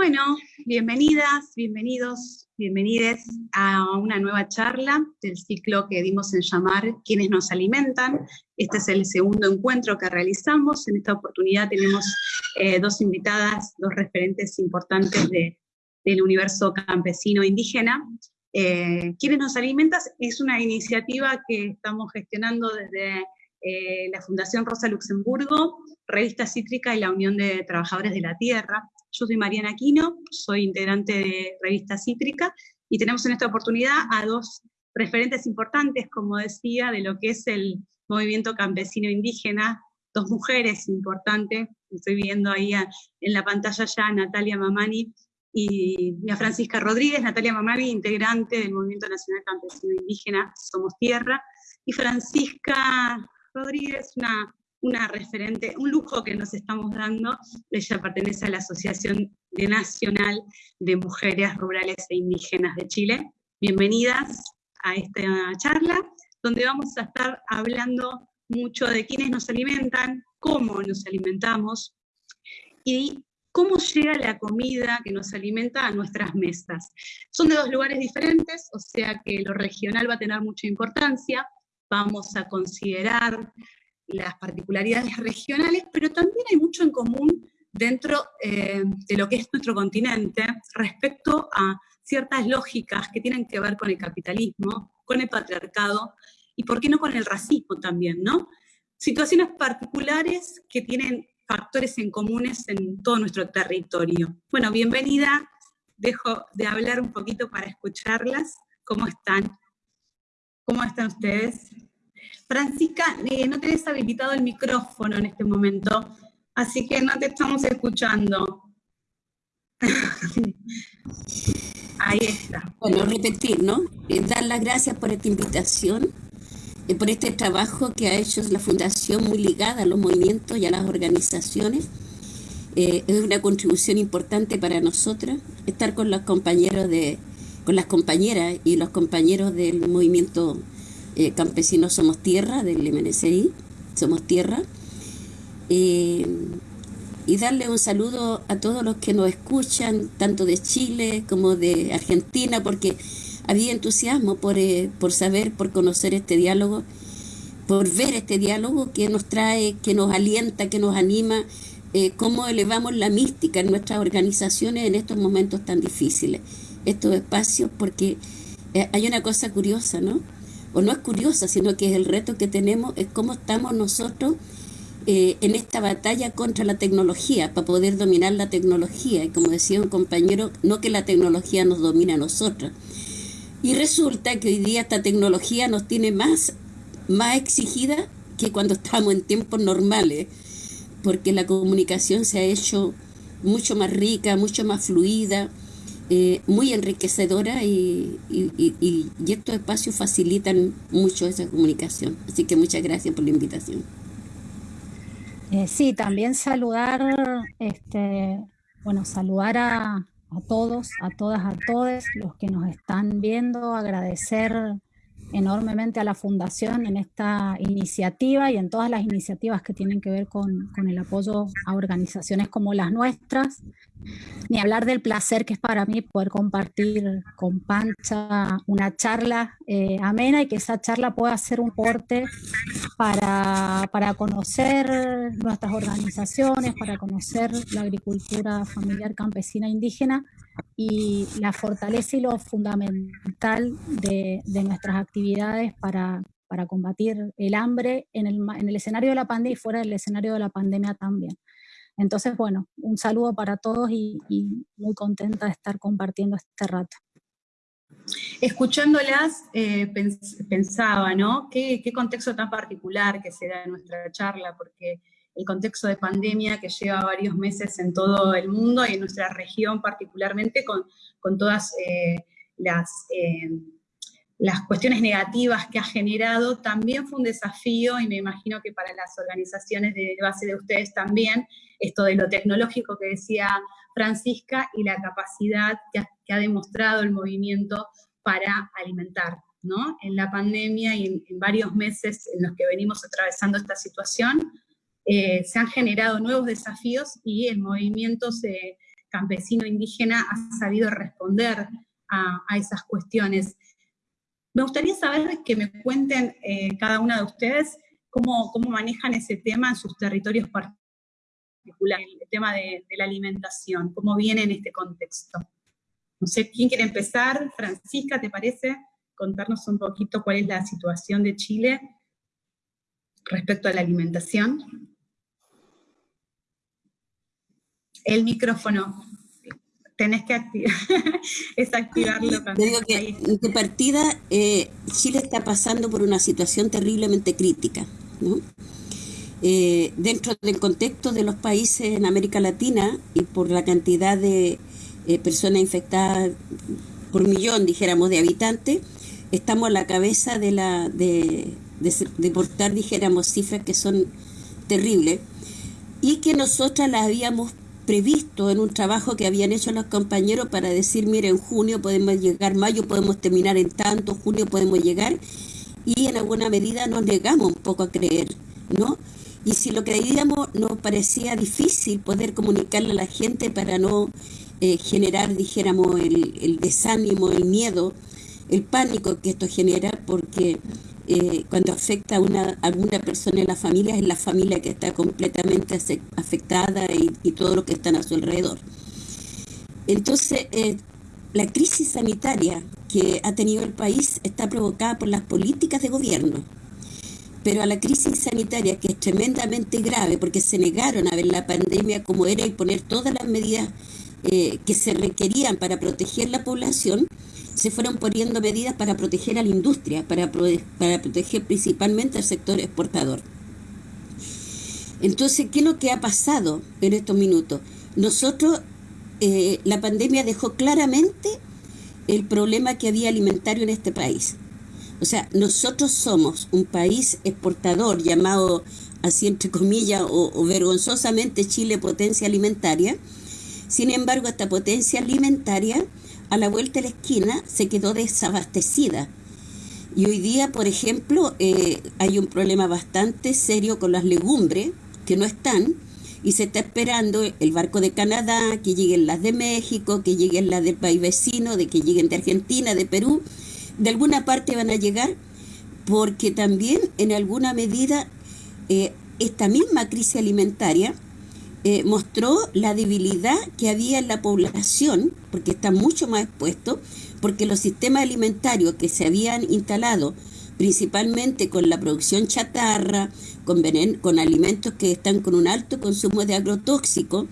Bueno, bienvenidas, bienvenidos, bienvenides a una nueva charla del ciclo que dimos en llamar Quienes nos alimentan. Este es el segundo encuentro que realizamos. En esta oportunidad tenemos eh, dos invitadas, dos referentes importantes del universo campesino indígena. Eh, Quienes nos alimentan es una iniciativa que estamos gestionando desde eh, la Fundación Rosa Luxemburgo, Revista Cítrica y la Unión de Trabajadores de la Tierra. Yo soy Mariana Aquino, soy integrante de Revista Cítrica, y tenemos en esta oportunidad a dos referentes importantes, como decía, de lo que es el movimiento campesino indígena, dos mujeres importantes, estoy viendo ahí en la pantalla ya a Natalia Mamani y a Francisca Rodríguez, Natalia Mamani, integrante del Movimiento Nacional Campesino Indígena Somos Tierra, y Francisca Rodríguez, una una referente, un lujo que nos estamos dando. Ella pertenece a la Asociación Nacional de Mujeres Rurales e Indígenas de Chile. Bienvenidas a esta charla, donde vamos a estar hablando mucho de quiénes nos alimentan, cómo nos alimentamos y cómo llega la comida que nos alimenta a nuestras mesas. Son de dos lugares diferentes, o sea que lo regional va a tener mucha importancia. Vamos a considerar las particularidades regionales, pero también hay mucho en común dentro eh, de lo que es nuestro continente respecto a ciertas lógicas que tienen que ver con el capitalismo, con el patriarcado y por qué no con el racismo también, ¿no? Situaciones particulares que tienen factores en comunes en todo nuestro territorio. Bueno, bienvenida, dejo de hablar un poquito para escucharlas. ¿Cómo están? ¿Cómo están ustedes? Francisca, eh, no tenés habilitado el micrófono en este momento, así que no te estamos escuchando. Ahí está. Bueno, repetir, ¿no? Eh, dar las gracias por esta invitación, eh, por este trabajo que ha hecho la Fundación muy ligada a los movimientos y a las organizaciones. es una contribución importante para nosotras estar con los compañeros de, con las compañeras y los compañeros del movimiento eh, campesinos Somos Tierra, del MNCI, Somos Tierra. Eh, y darle un saludo a todos los que nos escuchan, tanto de Chile como de Argentina, porque había entusiasmo por, eh, por saber, por conocer este diálogo, por ver este diálogo que nos trae, que nos alienta, que nos anima, cómo elevamos la mística en nuestras organizaciones en estos momentos tan difíciles, estos espacios, porque hay una cosa curiosa, ¿no? O no es curiosa, sino que es el reto que tenemos, es cómo estamos nosotros eh, en esta batalla contra la tecnología, para poder dominar la tecnología. Y como decía un compañero, no que la tecnología nos domine a nosotros. Y resulta que hoy día esta tecnología nos tiene más, más exigida que cuando estamos en tiempos normales, porque la comunicación se ha hecho mucho más rica, mucho más fluida, eh, muy enriquecedora y, y, estos espacios facilitan mucho esa comunicación. Así que muchas gracias por la invitación. Eh, sí, también saludar, este, bueno, saludar a, a todos, a todas, a todos los que nos están viendo, agradecer enormemente a la Fundación en esta iniciativa y en todas las iniciativas que tienen que ver con, con, el apoyo a organizaciones como las nuestras, ni hablar del placer que es para mí poder compartir con Pancha una charla eh, amena y que esa charla pueda ser un porte para, para conocer nuestras organizaciones, para conocer la agricultura familiar campesina indígena y la fortaleza y lo fundamental de, nuestras actividades para, combatir el hambre en el, escenario de la pandemia y fuera del escenario de la pandemia también. Entonces, bueno, un saludo para todos y, muy contenta de estar compartiendo este rato. Escuchándolas, eh, pensaba, ¿no? ¿Qué, ¿Qué, contexto tan particular que se da en nuestra charla, porque el contexto de pandemia que lleva varios meses en todo el mundo y en nuestra región particularmente con, con todas eh, las, eh, las cuestiones negativas que ha generado, también fue un desafío y me imagino que para las organizaciones de base de ustedes también, esto de lo tecnológico que decía Francisca y la capacidad que ha, demostrado el movimiento para alimentar. ¿no? En la pandemia y en, varios meses en los que venimos atravesando esta situación, eh, se han generado nuevos desafíos y el movimiento campesino indígena ha sabido responder a, esas cuestiones. Me gustaría saber que me cuenten eh, cada una de ustedes cómo, manejan ese tema en sus territorios particulares, el tema de la alimentación, cómo viene en este contexto. No sé, ¿quién quiere empezar? Francisca, ¿te parece? Contarnos un poquito cuál es la situación de Chile respecto a la alimentación. El micrófono, tenés que activar, es activarlo también. Digo que de partida eh, Chile está pasando por una situación terriblemente crítica, eh, dentro del contexto de los países en América Latina y por la cantidad de eh, personas infectadas por millón, dijéramos, de habitantes, estamos a la cabeza de la de, de, portar, dijéramos, cifras que son terribles y que nosotras las habíamos previsto en un trabajo que habían hecho los compañeros para decir, mire, en junio podemos llegar, mayo podemos terminar en tanto, junio podemos llegar, y en alguna medida nos negamos un poco a creer, ¿no? Y si lo creíamos nos parecía difícil poder comunicarle a la gente para no eh, generar, dijéramos, el, desánimo, el miedo, el pánico que esto genera, porque eh, cuando afecta a, una, alguna persona en la familia, es la familia que está completamente afectada y, todo lo que está a su alrededor. Entonces, eh, la crisis sanitaria que ha tenido el país está provocada por las políticas de gobierno. Pero a la crisis sanitaria, que es tremendamente grave, porque se negaron a ver la pandemia como era y poner todas las medidas eh, que se requerían para proteger la población, se fueron poniendo medidas para proteger a la industria, para, para proteger principalmente al sector exportador. Entonces, ¿qué es lo que ha pasado en estos minutos? Nosotros, eh, la pandemia dejó claramente el problema que había alimentario en este país. O sea, nosotros somos un país exportador llamado así entre comillas o vergonzosamente Chile potencia alimentaria, sin embargo, esta potencia alimentaria a la vuelta de la esquina se quedó desabastecida. Y hoy día, por ejemplo, eh, hay un problema bastante serio con las legumbres que no están y se está esperando el barco de Canadá, que lleguen las de México, que lleguen las del país vecino, de que lleguen de Argentina, de Perú. De alguna parte van a llegar porque también en alguna medida eh, esta misma crisis alimentaria eh, mostró la debilidad que había en la población, porque está mucho más expuesto, porque los sistemas alimentarios que se habían instalado principalmente con la producción chatarra, con, con alimentos que están con un alto consumo de agrotóxicos,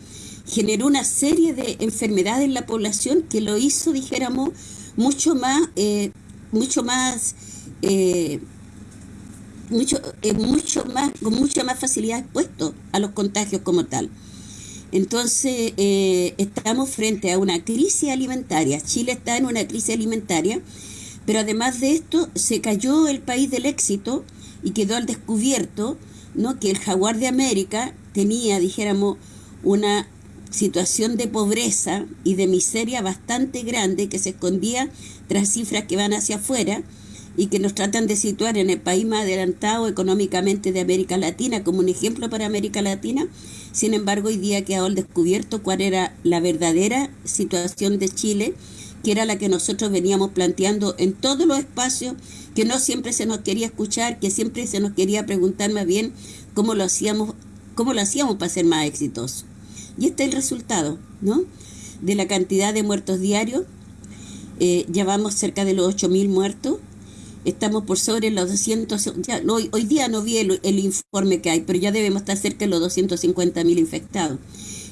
generó una serie de enfermedades en la población que lo hizo, dijéramos, mucho más, eh, mucho más, eh, mucho, mucho más, con mucha más facilidad expuesto a los contagios como tal. Entonces, eh, estamos frente a una crisis alimentaria. Chile está en una crisis alimentaria, pero además de esto, se cayó el país del éxito y quedó al descubierto ¿no? que el jaguar de América tenía, dijéramos, una situación de pobreza y de miseria bastante grande que se escondía tras cifras que van hacia afuera y que nos tratan de situar en el país más adelantado económicamente de América Latina como un ejemplo para América Latina. Sin embargo, hoy día quedó al descubierto cuál era la verdadera situación de Chile, que era la que nosotros veníamos planteando en todos los espacios, que no siempre se nos quería escuchar, que siempre se nos quería preguntar más bien cómo lo hacíamos, cómo lo hacíamos para ser más exitosos. Y este es el resultado, ¿no? De la cantidad de muertos diarios, eh, ya vamos cerca de los 8.000 muertos, estamos por sobre los 200, hoy, hoy, día no vi el, informe que hay, pero ya debemos estar cerca de los 250 mil infectados.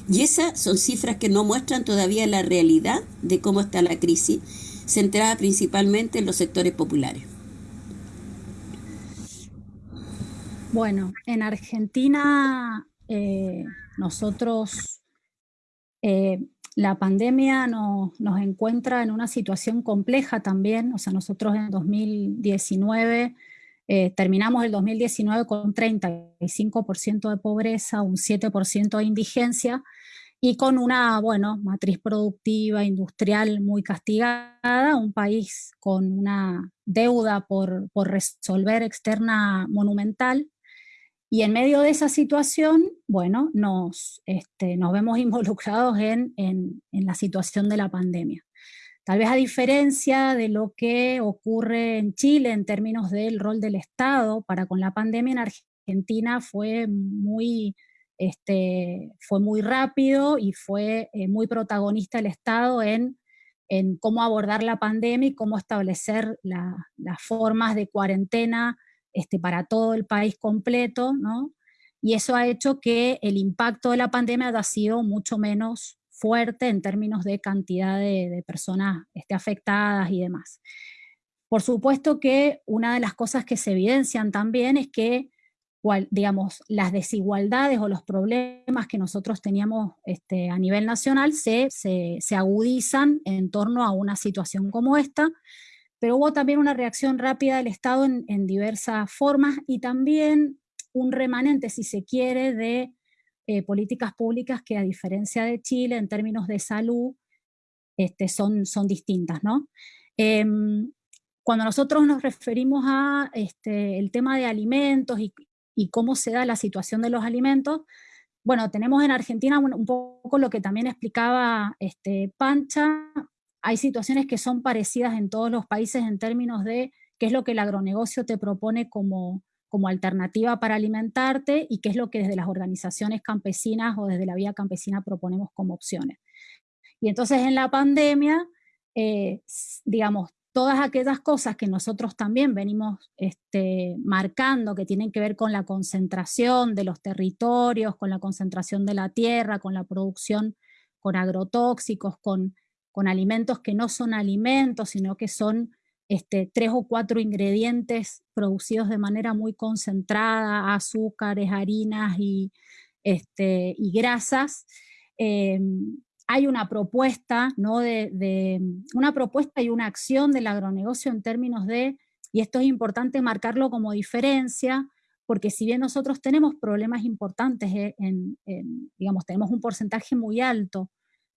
Y esas son cifras que no muestran todavía la realidad de cómo está la crisis, centrada principalmente en los sectores populares. Bueno, en Argentina eh, nosotros eh, la pandemia nos encuentra en una situación compleja también, o sea, nosotros en 2019 eh, terminamos el 2019 con un 35% de pobreza, un 7% de indigencia y con una, bueno, matriz productiva, industrial muy castigada, un país con una deuda por resolver externa monumental Y en medio de esa situación, bueno, nos, este, nos vemos involucrados en, en, la situación de la pandemia. Tal vez a diferencia de lo que ocurre en Chile en términos del rol del Estado para con la pandemia, en Argentina fue muy, este, fue muy rápido y fue eh, muy protagonista el Estado en, en, cómo abordar la pandemia y cómo establecer la, las formas de cuarentena este, para todo el país completo, ¿no? Y eso ha hecho que el impacto de la pandemia haya sido mucho menos fuerte en términos de cantidad de, personas este, afectadas y demás. Por supuesto que una de las cosas que se evidencian también es que digamos, las desigualdades o los problemas que nosotros teníamos este, a nivel nacional se, se, agudizan en torno a una situación como esta, pero hubo también una reacción rápida del Estado en, diversas formas y también un remanente, si se quiere, de eh, políticas públicas que a diferencia de Chile en términos de salud este, son, son distintas. ¿no? Eh, cuando nosotros nos referimos a este, el tema de alimentos y, cómo se da la situación de los alimentos, bueno, tenemos en Argentina un, un poco lo que también explicaba este, Pancha, hay situaciones que son parecidas en todos los países en términos de qué es lo que el agronegocio te propone como, como alternativa para alimentarte y qué es lo que desde las organizaciones campesinas o desde la vía campesina proponemos como opciones. Y entonces en la pandemia, eh, digamos, todas aquellas cosas que nosotros también venimos este, marcando, que tienen que ver con la concentración de los territorios, con la concentración de la tierra, con la producción con agrotóxicos, con con alimentos que no son alimentos, sino que son este, tres o cuatro ingredientes producidos de manera muy concentrada, azúcares, harinas y, este, y grasas. Eh, hay una propuesta, ¿no? De, una propuesta y una acción del agronegocio en términos de, y esto es importante marcarlo como diferencia, porque si bien nosotros tenemos problemas importantes, eh, en, digamos, tenemos un porcentaje muy alto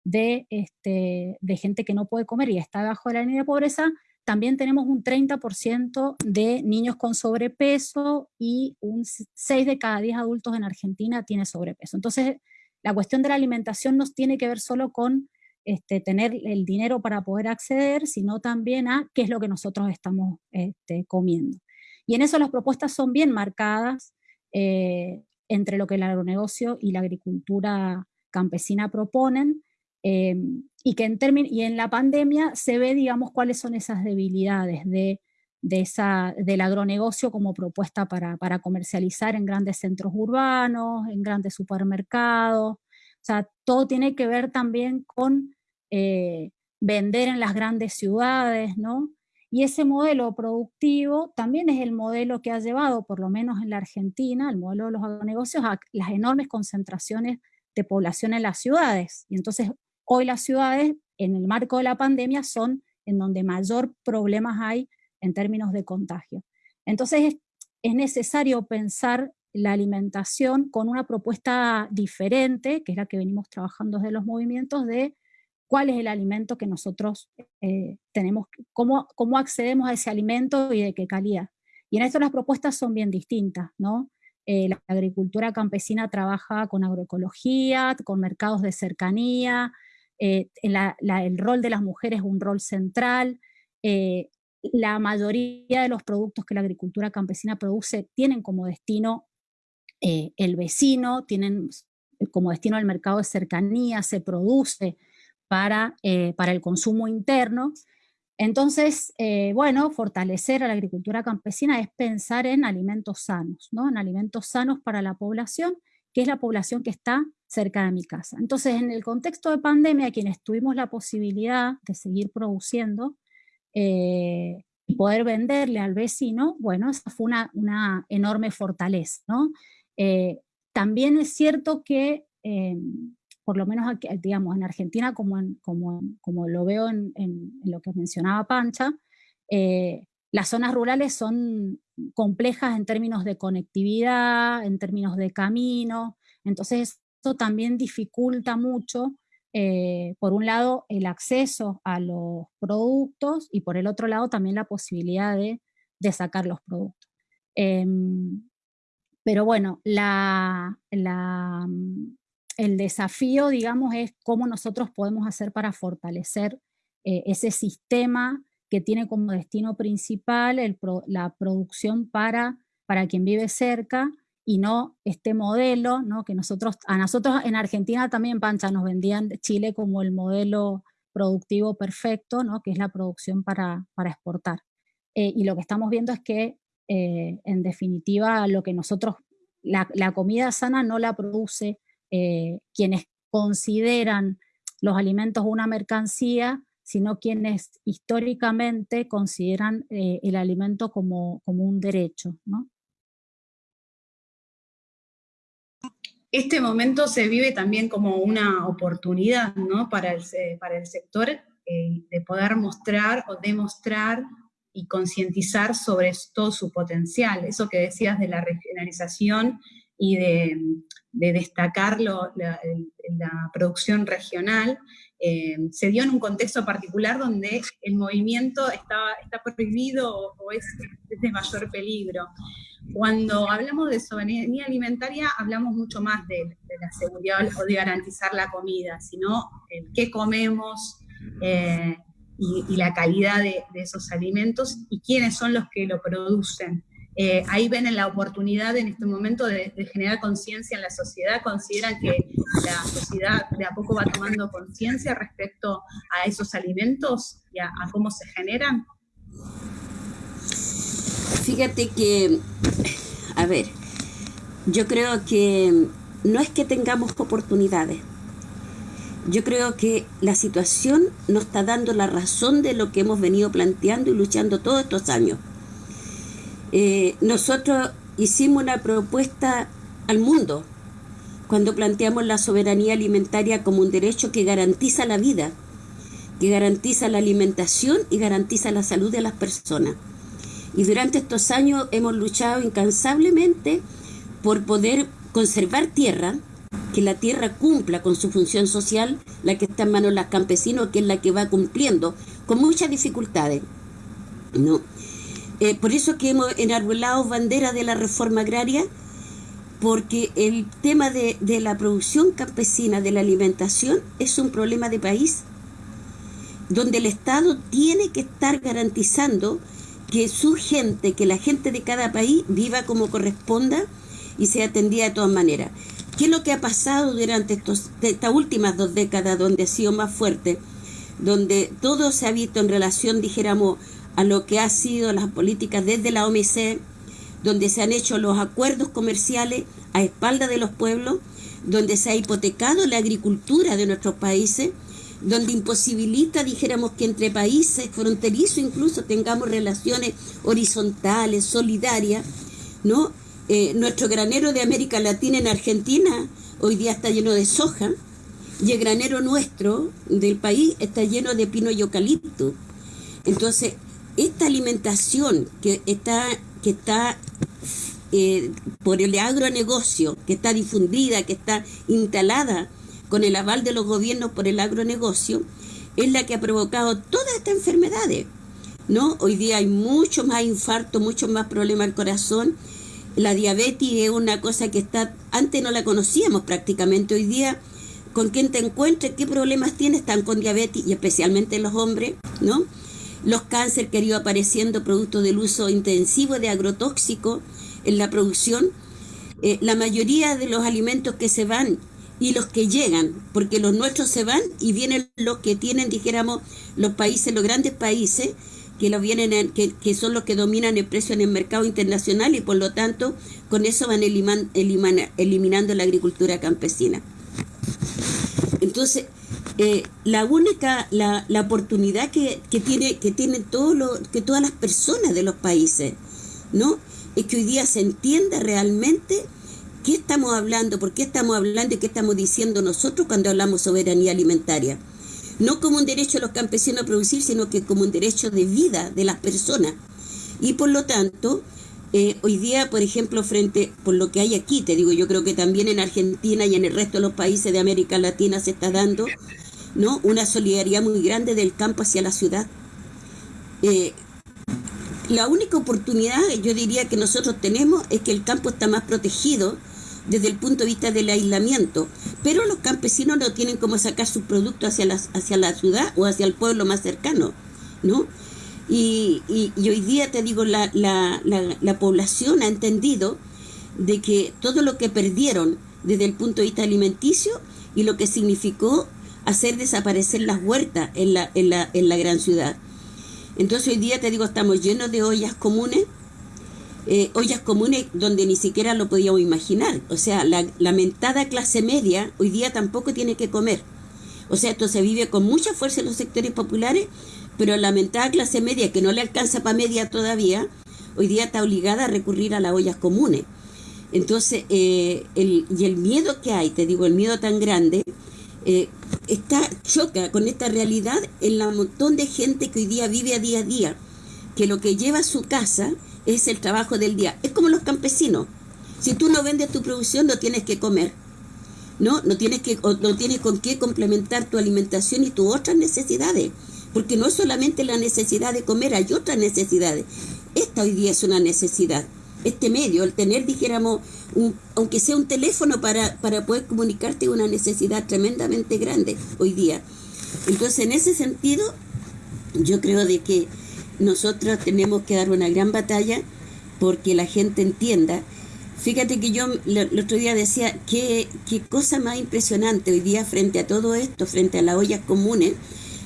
de, este, de gente que no puede comer y está bajo la línea de pobreza, también tenemos un 30% de niños con sobrepeso y un 6 de cada 10 adultos en Argentina tiene sobrepeso. Entonces, la cuestión de la alimentación no tiene que ver solo con este, tener el dinero para poder acceder, sino también a qué es lo que nosotros estamos este, comiendo. Y en eso las propuestas son bien marcadas eh, entre lo que el agronegocio y la agricultura campesina proponen, eh, y que en, y en la pandemia se ve, digamos, cuáles son esas debilidades de, de esa, del agronegocio como propuesta para, para, comercializar en grandes centros urbanos, en grandes supermercados. O sea, todo tiene que ver también con eh, vender en las grandes ciudades, ¿no? Y ese modelo productivo también es el modelo que ha llevado, por lo menos en la Argentina, el modelo de los agronegocios, a las enormes concentraciones de población en las ciudades. Y entonces Hoy las ciudades, en el marco de la pandemia, son en donde mayor problemas hay en términos de contagio. Entonces es, necesario pensar la alimentación con una propuesta diferente, que es la que venimos trabajando desde los movimientos, de cuál es el alimento que nosotros eh, tenemos, cómo, cómo accedemos a ese alimento y de qué calidad. Y en esto las propuestas son bien distintas, ¿no? Eh, la agricultura campesina trabaja con agroecología, con mercados de cercanía, eh, el rol de las mujeres es un rol central, eh, la mayoría de los productos que la agricultura campesina produce tienen como destino eh, el vecino, tienen como destino el mercado de cercanía, se produce para, para el consumo interno. Entonces, bueno, fortalecer a la agricultura campesina es pensar en alimentos sanos, ¿no? en alimentos sanos para la población, que es la población que está cerca de mi casa. Entonces, en el contexto de pandemia, quienes tuvimos la posibilidad de seguir produciendo eh, y poder venderle al vecino, bueno, esa fue una, una enorme fortaleza, ¿no? Eh, también es cierto que, eh, por lo menos aquí, digamos, en Argentina, como, como, como lo veo en, lo que mencionaba Pancha, las zonas rurales son complejas en términos de conectividad, en términos de camino, entonces esto también dificulta mucho, eh, por un lado, el acceso a los productos y por el otro lado también la posibilidad de, sacar los productos. Eh, pero bueno, mm, el desafío, digamos, es cómo nosotros podemos hacer para fortalecer eh, ese sistema que tiene como destino principal la producción para, para quien vive cerca y no este modelo, ¿no? que nosotros, a nosotros en Argentina también, Pancha, nos vendían Chile como el modelo productivo perfecto, ¿no? que es la producción para, para exportar. Eh, y lo que estamos viendo es que, eh, en definitiva, lo que nosotros, la, comida sana no la produce eh, quienes consideran los alimentos una mercancía, sino quienes históricamente consideran el alimento como, como un derecho. ¿no? este momento se vive también como una oportunidad ¿no? para, el, para el sector eh, de poder mostrar o demostrar y concientizar sobre todo su potencial. Eso que decías de la regionalización y de, destacar la, producción regional, eh, se dio en un contexto particular donde el movimiento está, está prohibido o, es, de mayor peligro. Cuando hablamos de soberanía alimentaria, hablamos mucho más de, la seguridad o de garantizar la comida, sino el qué comemos eh, y, la calidad de, esos alimentos y quiénes son los que lo producen. Eh, ahí ven la oportunidad en este momento de, generar conciencia en la sociedad, consideran que la sociedad de a poco va tomando conciencia respecto a esos alimentos y a cómo se generan. Fíjate que, a ver, yo creo que no es que tengamos oportunidades. Yo creo que la situación nos está dando la razón de lo que hemos venido planteando y luchando todos estos años. Eh, nosotros hicimos una propuesta al mundo cuando planteamos la soberanía alimentaria como un derecho que garantiza la vida, que garantiza la alimentación y garantiza la salud de las personas. Y durante estos años hemos luchado incansablemente por poder conservar tierra, que la tierra cumpla con su función social, la que está en manos de los campesinos, que es la que va cumpliendo, con muchas dificultades. ¿no? Eh, por eso que hemos enarbolado bandera de la reforma agraria, porque el tema de, de la producción campesina, de la alimentación, es un problema de país, donde el Estado tiene que estar garantizando que su gente, que la gente de cada país viva como corresponda y sea atendida de todas maneras. ¿Qué es lo que ha pasado durante estos, estas últimas dos décadas donde ha sido más fuerte? Donde todo se ha visto en relación, dijéramos, a lo que ha sido las políticas desde la OMC, donde se han hecho los acuerdos comerciales a espalda de los pueblos, donde se ha hipotecado la agricultura de nuestros países, donde imposibilita, dijéramos, que entre países fronterizos incluso tengamos relaciones horizontales, solidarias, ¿no? Eh, nuestro granero de América Latina en Argentina hoy día está lleno de soja y el granero nuestro del país está lleno de pino y eucalipto. Entonces, esta alimentación que está, que está eh, por el agronegocio, que está difundida, que está instalada con el aval de los gobiernos por el agronegocio, es la que ha provocado todas estas enfermedades. ¿no? Hoy día hay mucho más infarto, mucho más problemas al corazón. La diabetes es una cosa que está, antes no la conocíamos prácticamente. Hoy día, con quien te encuentres, qué problemas tienes, están con diabetes y especialmente los hombres, ¿no? Los cánceres que han ido apareciendo producto del uso intensivo de agrotóxicos en la producción. Eh, la mayoría de los alimentos que se van y los que llegan, porque los nuestros se van y vienen los que tienen, dijéramos, los países, los grandes países, que, los vienen que, que, son los que dominan el precio en el mercado internacional y por lo tanto con eso van eliminando la agricultura campesina. Entonces, eh, la única, la, la oportunidad que, que, tiene, que tienen todo lo, que todas las personas de los países, ¿no? Es que hoy día se entienda realmente qué estamos hablando? ¿Por qué estamos hablando y qué estamos diciendo nosotros cuando hablamos soberanía alimentaria? No como un derecho de los campesinos a producir, sino que como un derecho de vida de las personas. Y por lo tanto, eh, hoy día, por ejemplo, frente por lo que hay aquí, te digo, yo creo que también en Argentina y en el resto de los países de América Latina se está dando ¿no? una solidaridad muy grande del campo hacia la ciudad. Eh, la única oportunidad, yo diría, que nosotros tenemos es que el campo está más protegido desde el punto de vista del aislamiento, pero los campesinos no tienen cómo sacar sus productos hacia la, hacia la ciudad o hacia el pueblo más cercano, ¿no? Y, y, hoy día te digo, la, la, la, población ha entendido de que todo lo que perdieron desde el punto de vista alimenticio y lo que significó hacer desaparecer las huertas en la, en la, en la gran ciudad. Entonces hoy día te digo, estamos llenos de ollas comunes, eh, ollas comunes donde ni siquiera lo podíamos imaginar. O sea, la lamentada clase media hoy día tampoco tiene que comer. O sea, esto se vive con mucha fuerza en los sectores populares, pero la lamentada clase media que no le alcanza para media todavía, hoy día está obligada a recurrir a las ollas comunes. Entonces, eh, el, y el miedo que hay, te digo, el miedo tan grande, eh, está, choca con esta realidad en la montón de gente que hoy día vive a día a día, que lo que lleva a su casa es el trabajo del día. Es como los campesinos. Si tú no vendes tu producción, no tienes que comer. ¿No? No tienes, que, no tienes con qué complementar tu alimentación y tus otras necesidades. Porque no es solamente la necesidad de comer, hay otras necesidades. Esta hoy día es una necesidad este medio, el tener, dijéramos, aunque sea un teléfono para, para poder comunicarte, una necesidad tremendamente grande hoy día. Entonces, en ese sentido, yo creo de que nosotros tenemos que dar una gran batalla porque la gente entienda. Fíjate que yo el otro día decía, qué, qué cosa más impresionante hoy día frente a todo esto, frente a las ollas comunes,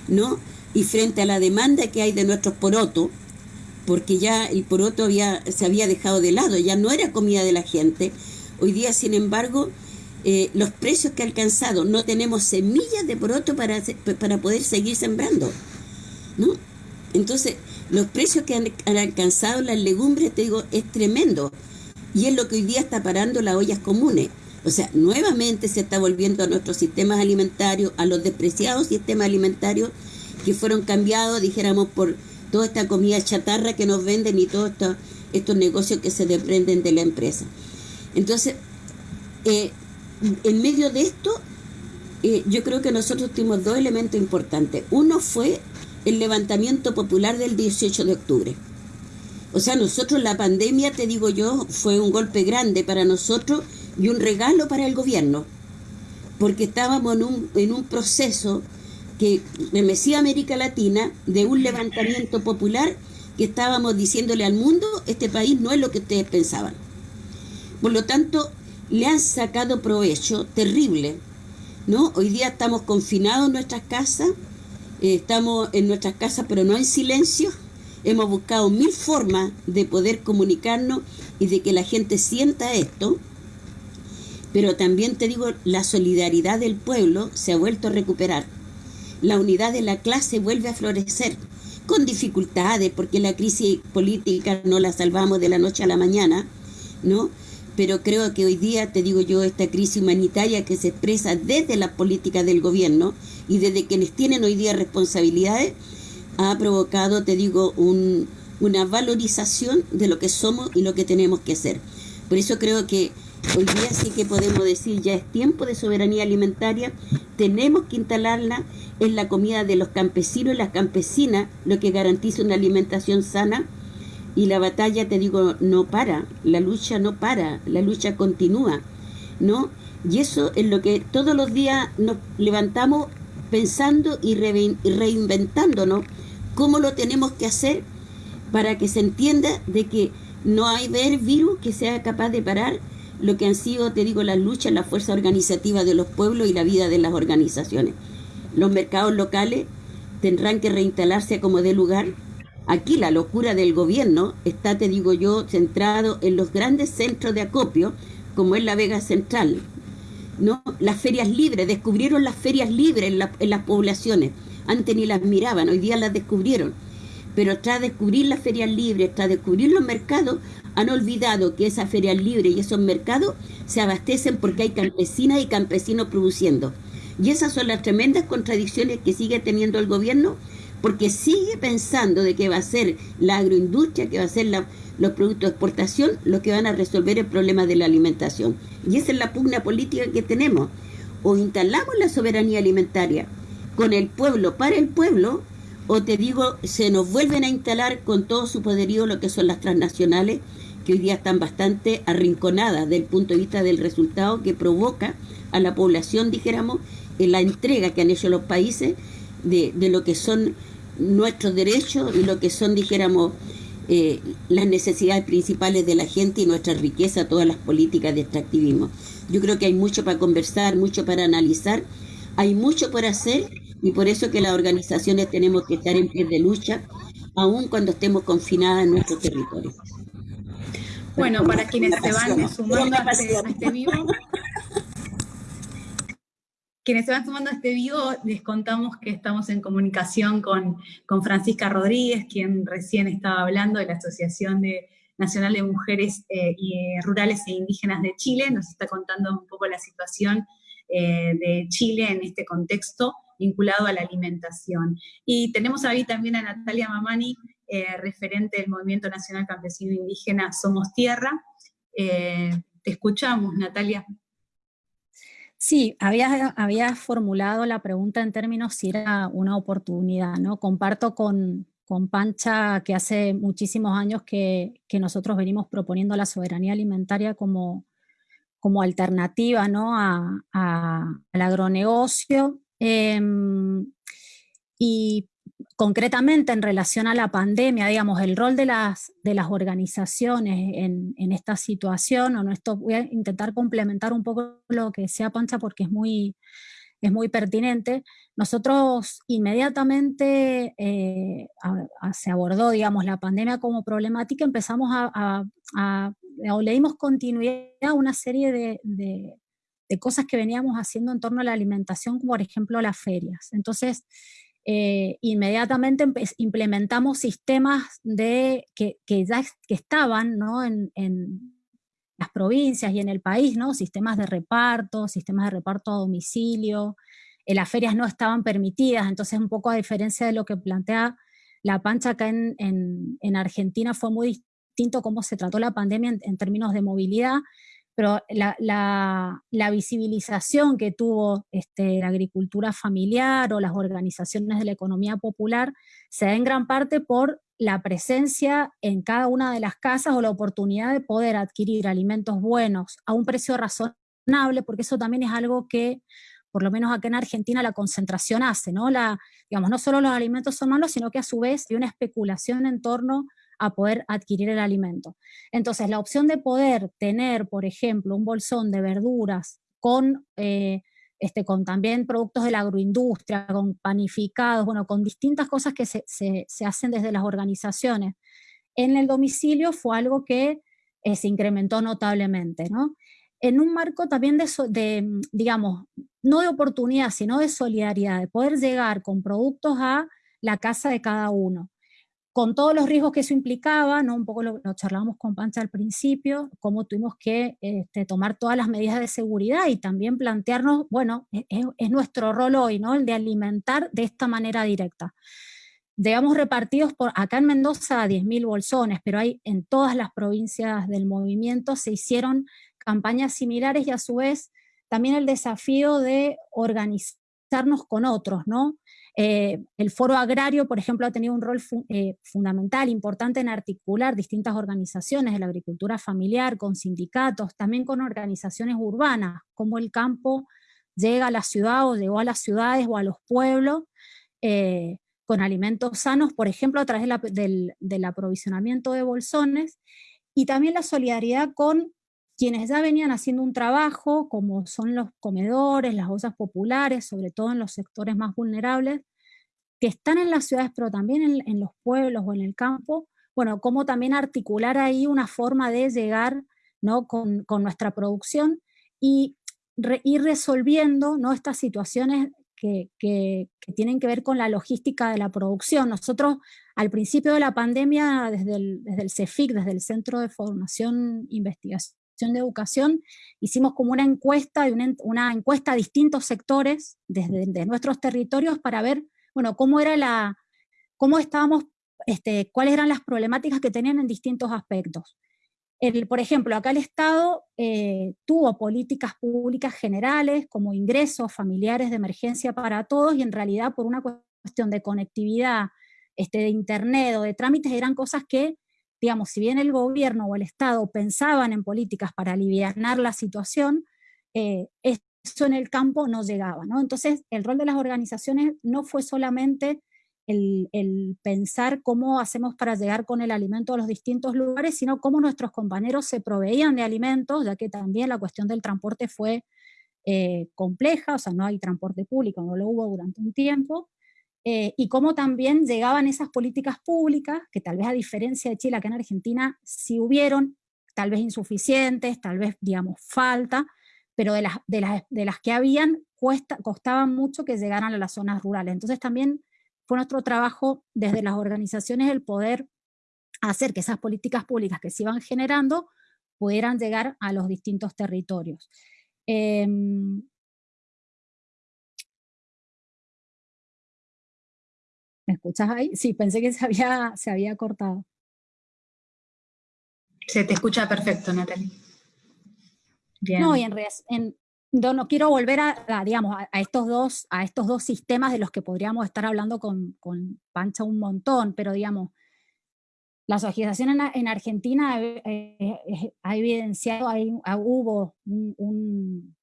¿no? Y frente a la demanda que hay de nuestros porotos, porque ya el poroto había, se había dejado de lado, ya no era comida de la gente. Hoy día, sin embargo, eh, los precios que ha alcanzado, no tenemos semillas de poroto para, para poder seguir sembrando. ¿no? Entonces, los precios que han, alcanzado las legumbres, te digo, es tremendo. Y es lo que hoy día está parando las ollas comunes. O sea, nuevamente se está volviendo a nuestros sistemas alimentarios, a los despreciados sistemas alimentarios que fueron cambiados, dijéramos, por toda esta comida chatarra que nos venden y todos estos negocios que se desprenden de la empresa. Entonces, eh, en medio de esto, eh, yo creo que nosotros tuvimos dos elementos importantes. Uno fue el levantamiento popular del 18 de octubre. O sea, nosotros la pandemia, te digo yo, fue un golpe grande para nosotros y un regalo para el gobierno, porque estábamos en un, en un proceso que remecía América Latina de un levantamiento popular que estábamos diciéndole al mundo, este país no es lo que ustedes pensaban. Por lo tanto, le han sacado provecho terrible. ¿no? Hoy día estamos confinados en nuestras casas, eh, estamos en nuestras casas pero no en silencio. Hemos buscado mil formas de poder comunicarnos y de que la gente sienta esto. Pero también te digo, la solidaridad del pueblo se ha vuelto a recuperar la unidad de la clase vuelve a florecer, con dificultades, porque la crisis política no la salvamos de la noche a la mañana, ¿no? Pero creo que hoy día, te digo yo, esta crisis humanitaria que se expresa desde la política del gobierno y desde quienes tienen hoy día responsabilidades, ha provocado, te digo, un, una valorización de lo que somos y lo que tenemos que hacer. Por eso creo que hoy día sí que podemos decir, ya es tiempo de soberanía alimentaria, tenemos que instalarla es la comida de los campesinos y las campesinas lo que garantiza una alimentación sana y la batalla, te digo, no para, la lucha no para, la lucha continúa, ¿no? Y eso es lo que todos los días nos levantamos pensando y reinventándonos cómo lo tenemos que hacer para que se entienda de que no hay ver virus que sea capaz de parar lo que han sido, te digo, las luchas, la fuerza organizativa de los pueblos y la vida de las organizaciones. Los mercados locales tendrán que reinstalarse como de lugar. Aquí la locura del gobierno está, te digo yo, centrado en los grandes centros de acopio, como es la Vega Central. ¿no? Las ferias libres, descubrieron las ferias libres en, en las poblaciones. Antes ni las miraban, hoy día las descubrieron. Pero tras descubrir las ferias libres, tras descubrir los mercados, han olvidado que esas ferias libres y esos mercados se abastecen porque hay campesinas y campesinos produciendo. Y esas son las tremendas contradicciones que sigue teniendo el gobierno, porque sigue pensando de que va a ser la agroindustria, que va a ser los productos de exportación, lo que van a resolver el problema de la alimentación. Y esa es la pugna política que tenemos. O instalamos la soberanía alimentaria con el pueblo, para el pueblo, o te digo, se nos vuelven a instalar con todo su poderío lo que son las transnacionales, que hoy día están bastante arrinconadas desde el punto de vista del resultado que provoca a la población, dijéramos, en la entrega que han hecho los países de, de lo que son nuestros derechos y lo que son, dijéramos, eh, las necesidades principales de la gente y nuestra riqueza, todas las políticas de extractivismo. Yo creo que hay mucho para conversar, mucho para analizar, hay mucho por hacer y por eso que las organizaciones tenemos que estar en pie de lucha, aun cuando estemos confinadas en nuestro territorio. Bueno, para quienes se van sumando a este, a este vivo, quienes se van sumando a este vivo, les contamos que estamos en comunicación con, con Francisca Rodríguez, quien recién estaba hablando de la Asociación de, Nacional de Mujeres eh, y, eh, Rurales e Indígenas de Chile, nos está contando un poco la situación eh, de Chile en este contexto vinculado a la alimentación. Y tenemos ahí también a Natalia Mamani, referente del Movimiento Nacional Campesino Indígena Somos Tierra. te escuchamos, Natalia. Sí, había, formulado la pregunta en términos si era una oportunidad, ¿no? Comparto con, Pancha que hace muchísimos años que, nosotros venimos proponiendo la soberanía alimentaria como, como alternativa ¿no? a, al agronegocio. Em, y concretamente en relación a la pandemia, digamos, el rol de las, de las organizaciones en, en, esta situación, o no, esto voy a intentar complementar un poco lo que decía Pancha porque es muy, es muy pertinente. Nosotros inmediatamente eh, se abordó, digamos, la pandemia como problemática, empezamos a, a, o le continuidad a una serie de, de, de cosas que veníamos haciendo en torno a la alimentación, como por ejemplo las ferias. Entonces, eh, inmediatamente implementamos sistemas de, que, ya que estaban en, las provincias y en el país, ¿no? sistemas de reparto, sistemas de reparto a domicilio, eh, las ferias no estaban permitidas, entonces un poco a diferencia de lo que plantea la pancha acá en, en Argentina fue muy distinto cómo se trató la pandemia en términos de movilidad, pero la, visibilización que tuvo este, la agricultura familiar o las organizaciones de la economía popular se da en gran parte por la presencia en cada una de las casas o la oportunidad de poder adquirir alimentos buenos a un precio razonable, porque eso también es algo que, por lo menos acá en Argentina, la concentración hace, ¿no? Digamos, no solo los alimentos son malos, sino que a su vez hay una especulación en torno poder adquirir el alimento. Entonces, la opción de poder tener, por ejemplo, un bolsón de verduras con, eh, este, con también productos de la agroindustria, con panificados, bueno, con distintas cosas que se, hacen desde las organizaciones en el domicilio fue algo que eh, se incrementó notablemente, ¿no? En un marco también de, de, digamos, no de oportunidad, sino de solidaridad, de poder llegar con productos a la casa de cada uno con todos los riesgos que eso implicaba, ¿no? un poco lo, charlábamos con Pancha al principio, cómo tuvimos que este, tomar todas las medidas de seguridad y también plantearnos, bueno, e, e, es, nuestro rol hoy, ¿no? el de alimentar de esta manera directa. Digamos repartidos por, acá en Mendoza 10.000 bolsones, pero hay en todas las provincias del movimiento se hicieron campañas similares y a su vez también el desafío de con otros, ¿no? Eh, el foro agrario, por ejemplo, ha tenido un rol eh, fundamental, importante en articular distintas organizaciones de la agricultura familiar, con sindicatos, también con organizaciones urbanas, como el campo llega a la ciudad o llegó a las ciudades o a los pueblos, eh, con alimentos sanos, por ejemplo, a través del aprovisionamiento de bolsones, y también la solidaridad con quienes ya venían haciendo un trabajo, como son los comedores, las ollas populares, sobre todo en los sectores más vulnerables, que están en las ciudades, pero también en, los pueblos o en el campo, bueno, cómo también articular ahí una forma de llegar ¿no? con, nuestra producción y ir resolviendo ¿no? estas situaciones que, tienen que ver con la logística de la producción. Nosotros al principio de la pandemia, desde el, desde el CEFIC, desde el Centro de Formación e De Educación, hicimos como una encuesta, una, encuesta a distintos sectores desde nuestros territorios para ver, bueno, cómo era la, cómo estábamos, este, cuáles eran las problemáticas que tenían en distintos aspectos. Por ejemplo, acá el Estado eh, tuvo políticas públicas generales como ingresos familiares de emergencia para todos y en realidad por una cuestión de conectividad, este, de internet o de trámites, eran cosas que, digamos, si bien el gobierno o el Estado pensaban en políticas para aliviar la situación, eh, eso en el campo no llegaba. Entonces, el rol de las organizaciones no fue solamente el, el, pensar cómo hacemos para llegar con el alimento a los distintos lugares, sino cómo nuestros compañeros se proveían de alimentos, ya que también la cuestión del transporte fue eh, compleja, o sea, no hay transporte público, no lo hubo durante un tiempo, eh, y cómo también llegaban esas políticas públicas, que tal vez a diferencia de Chile, acá en Argentina sí hubieron, tal vez insuficientes, tal vez, digamos, falta, pero de las, de las, de las que habían, cuesta, costaba mucho que llegaran a las zonas rurales. Entonces también fue nuestro trabajo desde las organizaciones el poder hacer que esas políticas públicas que se iban generando pudieran llegar a los distintos territorios. Em, ¿Me escuchas ahí? Sí, pensé que se había, se había cortado. Se te escucha perfecto, Natalie. No, y en, en, no, quiero volver a, digamos, a, estos dos, a estos dos sistemas de los que podríamos estar hablando con, con Pancha un montón, pero digamos, la asociación en, Argentina eh, eh, ha evidenciado, hay, hubo un, un,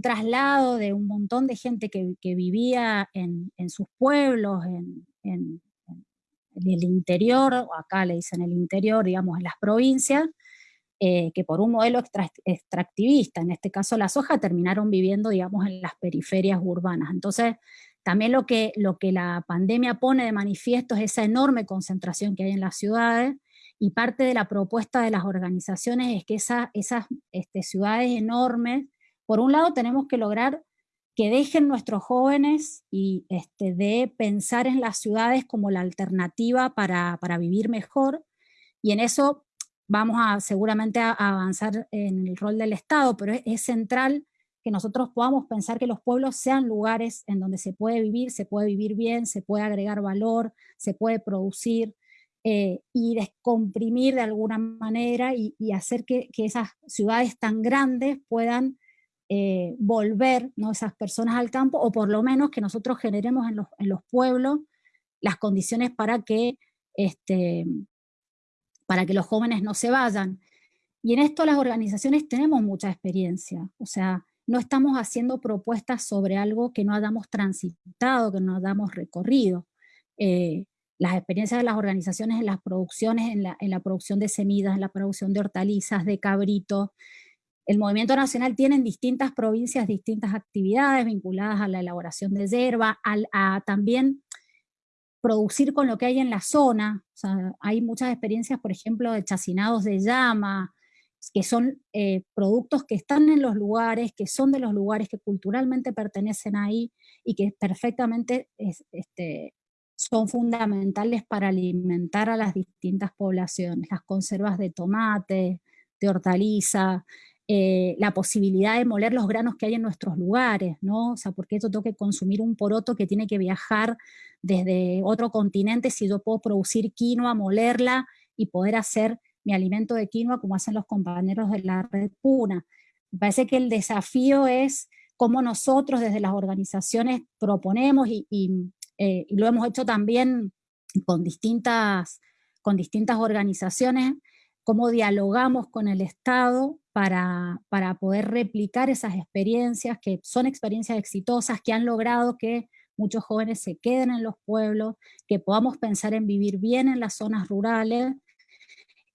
traslado de un montón de gente que, vivía en, sus pueblos, en, en, el interior, o acá le dicen el interior, digamos, en las provincias, eh, que por un modelo extractivista, en este caso la soja, terminaron viviendo, digamos, en las periferias urbanas. Entonces, también lo que, lo que la pandemia pone de manifiesto es esa enorme concentración que hay en las ciudades, y parte de la propuesta de las organizaciones es que esa, esas este, ciudades enormes, por un lado tenemos que lograr que dejen nuestros jóvenes y este, de pensar en las ciudades como la alternativa para, para vivir mejor, y en eso vamos a seguramente a, avanzar en el rol del Estado, pero es, central que nosotros podamos pensar que los pueblos sean lugares en donde se puede vivir, se puede vivir bien, se puede agregar valor, se puede producir, eh, y descomprimir de alguna manera y, hacer que, esas ciudades tan grandes puedan eh, volver ¿no? esas personas al campo, o por lo menos que nosotros generemos en los, pueblos las condiciones para que este, para que los jóvenes no se vayan. Y en esto las organizaciones tenemos mucha experiencia, o sea, no estamos haciendo propuestas sobre algo que no hayamos transitado, que no hayamos recorrido. Eh, las experiencias de las organizaciones en las producciones, en la, en la, producción de semillas, en la producción de hortalizas, de cabritos. El Movimiento Nacional tiene en distintas provincias distintas actividades vinculadas a la elaboración de hierba, a también producir con lo que hay en la zona. hay muchas experiencias, por ejemplo, de chacinados de llama, que son eh, productos que están en los lugares, que son de los lugares que culturalmente pertenecen ahí y que perfectamente este, son fundamentales para alimentar a las distintas poblaciones. Las conservas de tomate, de hortaliza, eh, la posibilidad de moler los granos que hay en nuestros lugares, ¿no? O sea, porque esto tengo que consumir un poroto que tiene que viajar desde otro continente si yo puedo producir quinoa, molerla y poder hacer mi alimento de quinoa como hacen los compañeros de la red Puna. Me parece que el desafío es cómo nosotros desde las organizaciones proponemos y, eh, y lo hemos hecho también con distintas, con distintas organizaciones, cómo dialogamos con el Estado para, para, poder replicar esas experiencias que son experiencias exitosas, que han logrado que muchos jóvenes se queden en los pueblos, que podamos pensar en vivir bien en las zonas rurales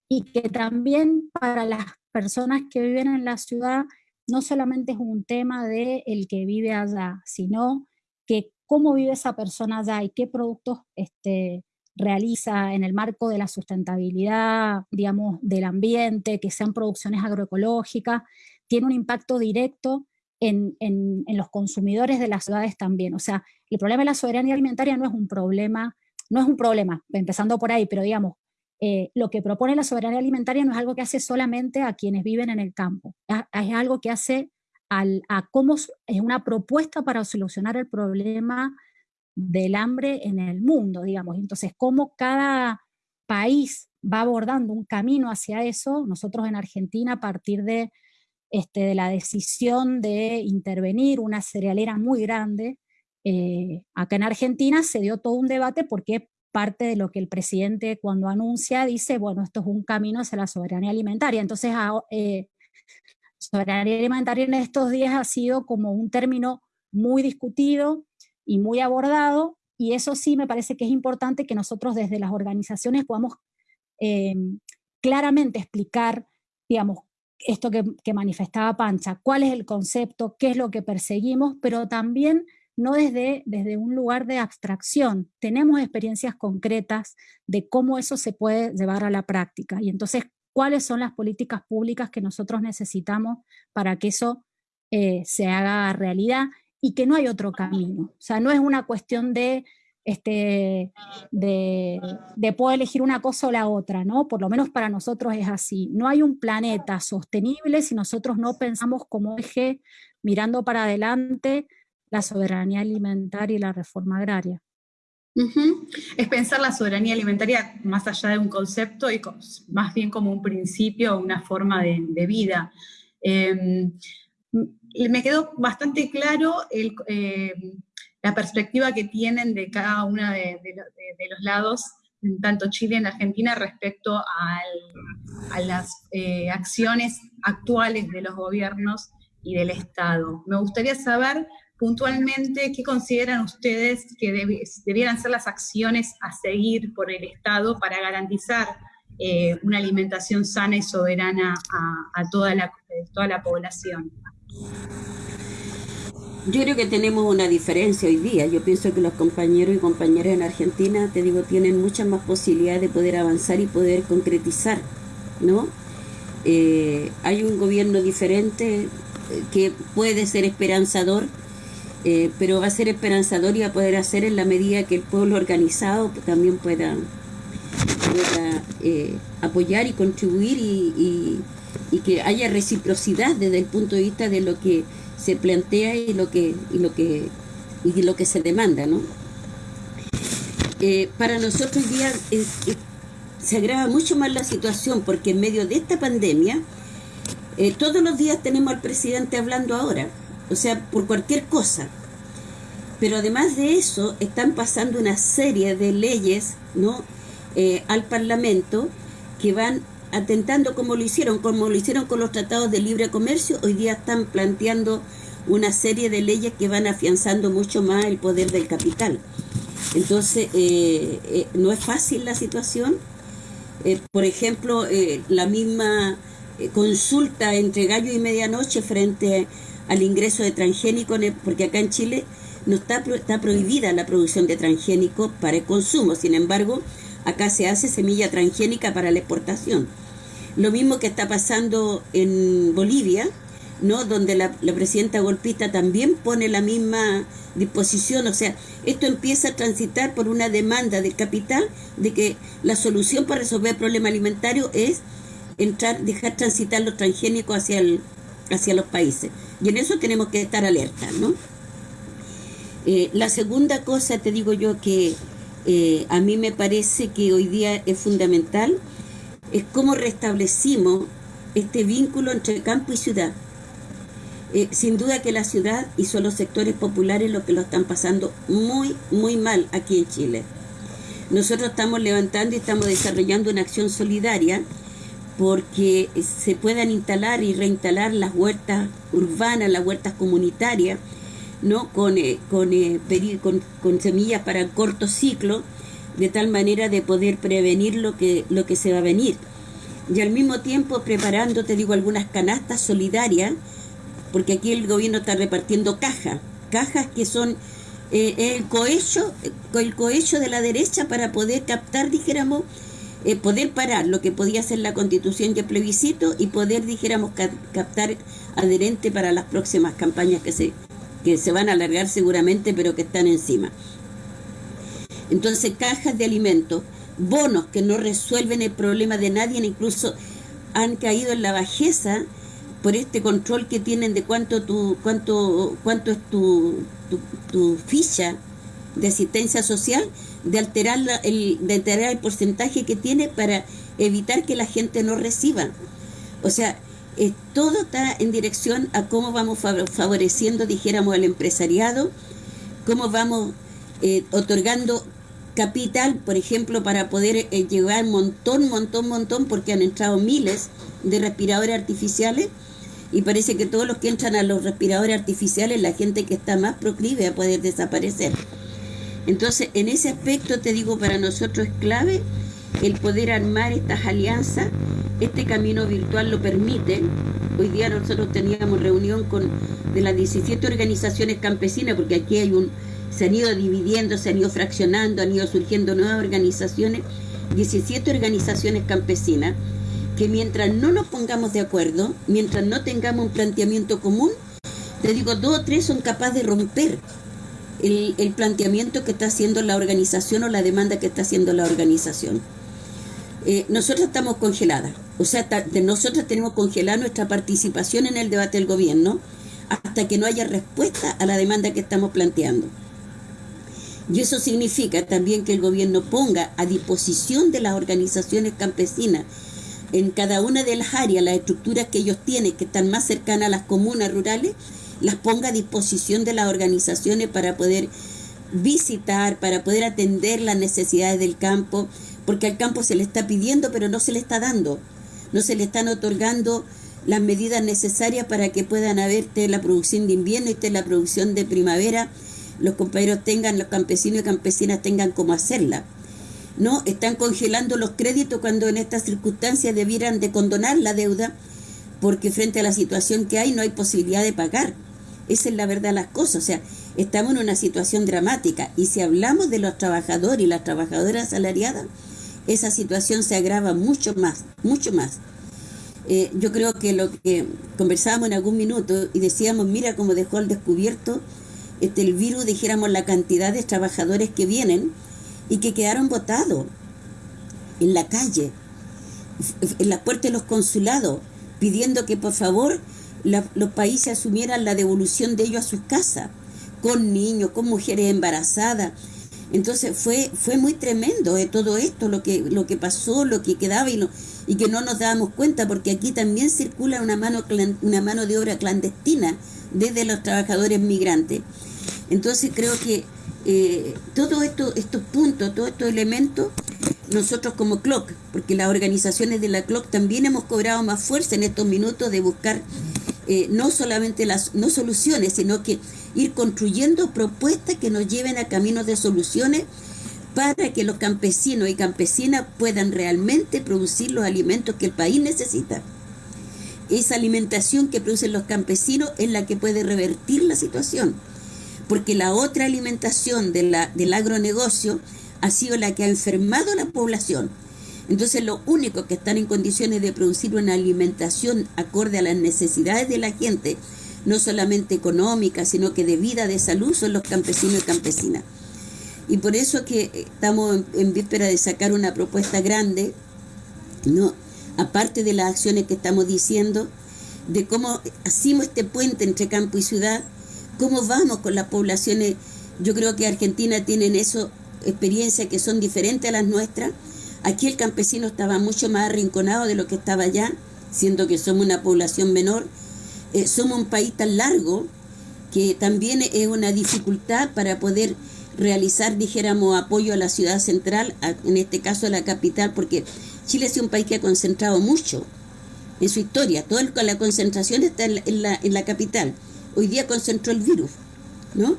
y que también para las personas que viven en la ciudad no solamente es un tema de el que vive allá, sino que cómo vive esa persona allá y qué productos este, realiza en el marco de la sustentabilidad, digamos, del ambiente, que sean producciones agroecológicas, tiene un impacto directo en, los consumidores de las ciudades también. O sea, el problema de la soberanía alimentaria no es un problema, no es un problema, empezando por ahí, pero digamos, eh, lo que propone la soberanía alimentaria no es algo que hace solamente a quienes viven en el campo, es, algo que hace a cómo es una propuesta para solucionar el problema del hambre en el mundo, digamos. Entonces, cómo cada país va abordando un camino hacia eso, nosotros en Argentina a partir de, este, de la decisión de intervenir una cerealera muy grande, eh, acá en Argentina se dio todo un debate porque parte de lo que el presidente cuando anuncia dice, bueno, esto es un camino hacia la soberanía alimentaria. Entonces, eh, soberanía alimentaria en estos días ha sido como un término muy discutido y muy abordado, y eso sí me parece que es importante que nosotros desde las organizaciones podamos eh, claramente explicar, digamos, esto que, manifestaba Pancha, cuál es el concepto, qué es lo que perseguimos, pero también no desde, desde un lugar de abstracción. Tenemos experiencias concretas de cómo eso se puede llevar a la práctica. Y entonces, ¿cuáles son las políticas públicas que nosotros necesitamos para que eso eh, se haga realidad? Y que no hay otro camino. O sea, no es una cuestión de este, de, de, poder elegir una cosa o la otra, ¿no? Por lo menos para nosotros es así. No hay un planeta sostenible si nosotros no pensamos como eje, mirando para adelante, la soberanía alimentaria y la reforma agraria. Es pensar la soberanía alimentaria más allá de un concepto y más bien como un principio o una forma de, vida. Em, me quedó bastante claro em, la perspectiva que tienen de cada uno de, los lados, tanto Chile y Argentina, respecto a las eh, acciones actuales de los gobiernos y del Estado. Me gustaría saber puntualmente, ¿qué consideran ustedes que debieran ser las acciones a seguir por el Estado para garantizar eh, una alimentación sana y soberana a, toda, la, toda la población? Yo creo que tenemos una diferencia hoy día. Yo pienso que los compañeros y compañeras en Argentina, te digo, tienen muchas más posibilidades de poder avanzar y poder concretizar, ¿no? Eh, hay un gobierno diferente eh, que puede ser esperanzador, eh, pero va a ser esperanzador y va a poder hacer en la medida que el pueblo organizado también pueda, apoyar y contribuir y, que haya reciprocidad desde el punto de vista de lo que se plantea y lo que y lo que y lo que se demanda, ¿no? Eh, para nosotros hoy día se agrava mucho más la situación porque en medio de esta pandemia todos los días tenemos al presidente hablando ahora o sea, por cualquier cosa. Pero además de eso, están pasando una serie de leyes ¿no? Eh, al Parlamento que van atentando como lo hicieron, como lo hicieron con los tratados de libre comercio, hoy día están planteando una serie de leyes que van afianzando mucho más el poder del capital. Entonces, eh, eh, no es fácil la situación. por ejemplo, la misma consulta entre gallo y medianoche frente al ingreso de transgénico, porque acá en Chile no está, está prohibida la producción de transgénico para el consumo, sin embargo, acá se hace semilla transgénica para la exportación. Lo mismo que está pasando en Bolivia, ¿no? donde la, presidenta golpista también pone la misma disposición, o sea, esto empieza a transitar por una demanda del capital de que la solución para resolver el problema alimentario es entrar, dejar transitar los transgénicos hacia, el, hacia los países. Y en eso tenemos que estar alerta, ¿no? Eh, la segunda cosa, te digo yo, que eh, a mí me parece que hoy día es fundamental, es cómo restablecimos este vínculo entre campo y ciudad. Eh, sin duda que la ciudad y son los sectores populares los que lo están pasando muy, muy mal aquí en Chile. Nosotros estamos levantando y estamos desarrollando una acción solidaria porque se puedan instalar y reinstalar las huertas urbanas, las huertas comunitarias, ¿no? con, eh, eh, con, con, semillas para corto ciclo, de tal manera de poder prevenir lo que, lo que se va a venir. Y al mismo tiempo preparando, te digo, algunas canastas solidarias, porque aquí el gobierno está repartiendo cajas, cajas que son eh, el cohecho, el cohecho de la derecha para poder captar, dijéramos, eh, poder parar lo que podía ser la constitución y el plebiscito y poder, dijéramos, captar adherente para las próximas campañas que se, que se van a alargar seguramente, pero que están encima. Entonces, cajas de alimentos, bonos que no resuelven el problema de nadie, incluso han caído en la bajeza por este control que tienen de cuánto tu, cuánto, cuánto es tu, tu, tu ficha de asistencia social, de alterar, el, de alterar el porcentaje que tiene para evitar que la gente no reciba. O sea, eh, todo está en dirección a cómo vamos favoreciendo, dijéramos, al empresariado cómo vamos eh, otorgando capital, por ejemplo, para poder eh, llegar un montón, montón, montón, porque han entrado miles de respiradores artificiales y parece que todos los que entran a los respiradores artificiales, la gente que está más proclive a poder desaparecer. Entonces, en ese aspecto te digo, para nosotros es clave el poder armar estas alianzas. Este camino virtual lo permite. Hoy día nosotros teníamos reunión con de las 17 organizaciones campesinas, porque aquí hay un, se han ido dividiendo, se han ido fraccionando, han ido surgiendo nuevas organizaciones, 17 organizaciones campesinas, que mientras no nos pongamos de acuerdo, mientras no tengamos un planteamiento común, te digo, dos o tres son capaces de romper el, planteamiento que está haciendo la organización o la demanda que está haciendo la organización. Eh, nosotros estamos congeladas, o sea, nosotros tenemos congelada nuestra participación en el debate del gobierno hasta que no haya respuesta a la demanda que estamos planteando. Y eso significa también que el gobierno ponga a disposición de las organizaciones campesinas en cada una de las áreas, las estructuras que ellos tienen, que están más cercanas a las comunas rurales, las ponga a disposición de las organizaciones para poder visitar, para poder atender las necesidades del campo, porque al campo se le está pidiendo, pero no se le está dando, no se le están otorgando las medidas necesarias para que puedan haber la producción de invierno y la producción de primavera, los compañeros tengan, los campesinos y campesinas tengan cómo hacerla. No, están congelando los créditos cuando en estas circunstancias debieran de condonar la deuda, porque frente a la situación que hay no hay posibilidad de pagar. Esa es la verdad de las cosas. O sea, estamos en una situación dramática. Y si hablamos de los trabajadores y las trabajadoras asalariadas, esa situación se agrava mucho más, mucho más. Eh, yo creo que lo que conversábamos en algún minuto y decíamos, mira cómo dejó al descubierto este, el virus, dijéramos, la cantidad de trabajadores que vienen y que quedaron votados en la calle, en la puerta de los consulados, pidiendo que por favor los países asumieran la devolución de ellos a sus casas, con niños, con mujeres embarazadas. Entonces fue, fue muy tremendo de todo esto, lo que, lo que pasó, lo que quedaba y, y que no nos dábamos cuenta, porque aquí también circula una mano, una mano de obra clandestina desde los trabajadores migrantes. Entonces creo que eh, todos esto, estos puntos, todos estos elementos, nosotros como CLOC, porque las organizaciones de la CLOC también hemos cobrado más fuerza en estos minutos de buscar eh, no solamente las no soluciones, sino que ir construyendo propuestas que nos lleven a caminos de soluciones para que los campesinos y campesinas puedan realmente producir los alimentos que el país necesita. Esa alimentación que producen los campesinos es la que puede revertir la situación, porque la otra alimentación de la, del agronegocio ha sido la que ha enfermado a la población entonces, lo único que están en condiciones de producir una alimentación acorde a las necesidades de la gente, no solamente económica, sino que de vida, de salud, son los campesinos y campesinas. Y por eso que estamos en, víspera de sacar una propuesta grande, ¿no? Aparte de las acciones que estamos diciendo, de cómo hacemos este puente entre campo y ciudad, cómo vamos con las poblaciones. Yo creo que Argentina tiene eso experiencias que son diferentes a las nuestras, Aquí el campesino estaba mucho más arrinconado de lo que estaba allá, siendo que somos una población menor. Eh, somos un país tan largo que también es una dificultad para poder realizar, dijéramos, apoyo a la ciudad central, en este caso a la capital, porque Chile es un país que ha concentrado mucho en su historia. Toda la concentración está en la, en la, capital. Hoy día concentró el virus, ¿no?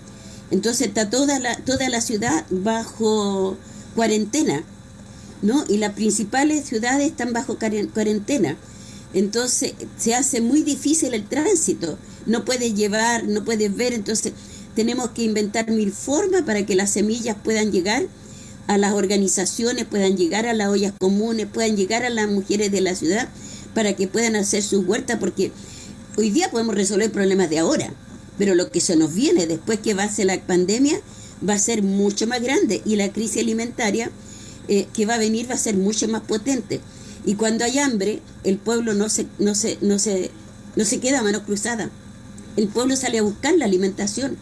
Entonces está toda la, toda la ciudad bajo cuarentena. ¿no? Y las principales ciudades están bajo cuarentena. Entonces se hace muy difícil el tránsito. No puedes llevar, no puedes ver. Entonces tenemos que inventar mil formas para que las semillas puedan llegar a las organizaciones, puedan llegar a las ollas comunes, puedan llegar a las mujeres de la ciudad para que puedan hacer sus huertas, porque hoy día podemos resolver problemas de ahora, pero lo que se nos viene después que va a la pandemia va a ser mucho más grande y la crisis alimentaria eh, que va a venir va a ser mucho más potente. Y cuando hay hambre, el pueblo no se, no se, no se, no se queda a mano cruzada. El pueblo sale a buscar la alimentación.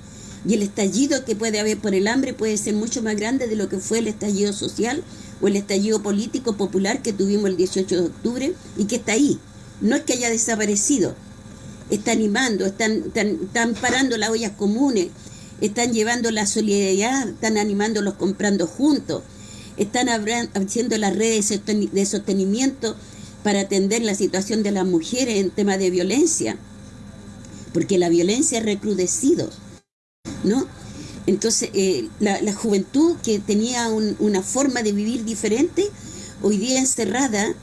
Y el estallido que puede haber por el hambre puede ser mucho más grande de lo que fue el estallido social o el estallido político popular que tuvimos el 18 de octubre y que está ahí. No es que haya desaparecido, está animando, están, están, están parando las ollas comunes, están llevando la solidaridad, están animándolos comprando juntos, están haciendo las redes de sostenimiento para atender la situación de las mujeres en tema de violencia, porque la violencia ha recrudecido, ¿no? Entonces, eh, la, juventud que tenía una forma de vivir diferente, hoy día encerrada,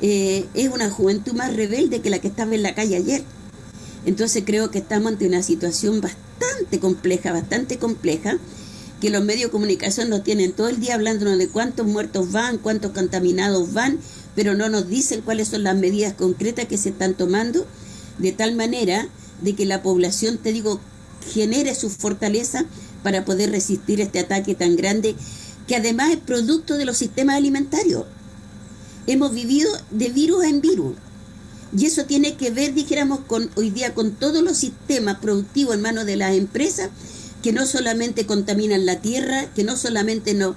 eh, es una juventud más rebelde que la que estaba en la calle ayer. Entonces creo que estamos ante una situación bastante compleja, bastante compleja, que los medios de comunicación nos tienen todo el día hablándonos de cuántos muertos van, cuántos contaminados van, pero no nos dicen cuáles son las medidas concretas que se están tomando, de tal manera de que la población, te digo, genere su fortaleza para poder resistir este ataque tan grande, que además es producto de los sistemas alimentarios. Hemos vivido de virus en virus. Y eso tiene que ver, dijéramos, hoy día con todos los sistemas productivos en manos de las empresas que no solamente contaminan la tierra, que no solamente nos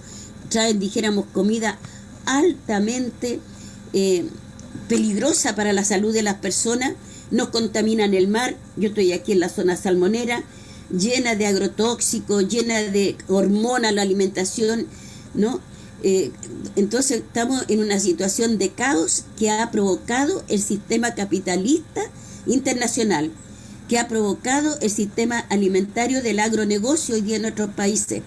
traen, dijéramos, comida altamente eh, peligrosa para la salud de las personas, no contaminan el mar, yo estoy aquí en la zona salmonera, llena de agrotóxicos, llena de hormonas la alimentación, ¿no? Eh, entonces estamos en una situación de caos que ha provocado el sistema capitalista internacional que ha provocado el sistema alimentario del agronegocio hoy día en nuestros países.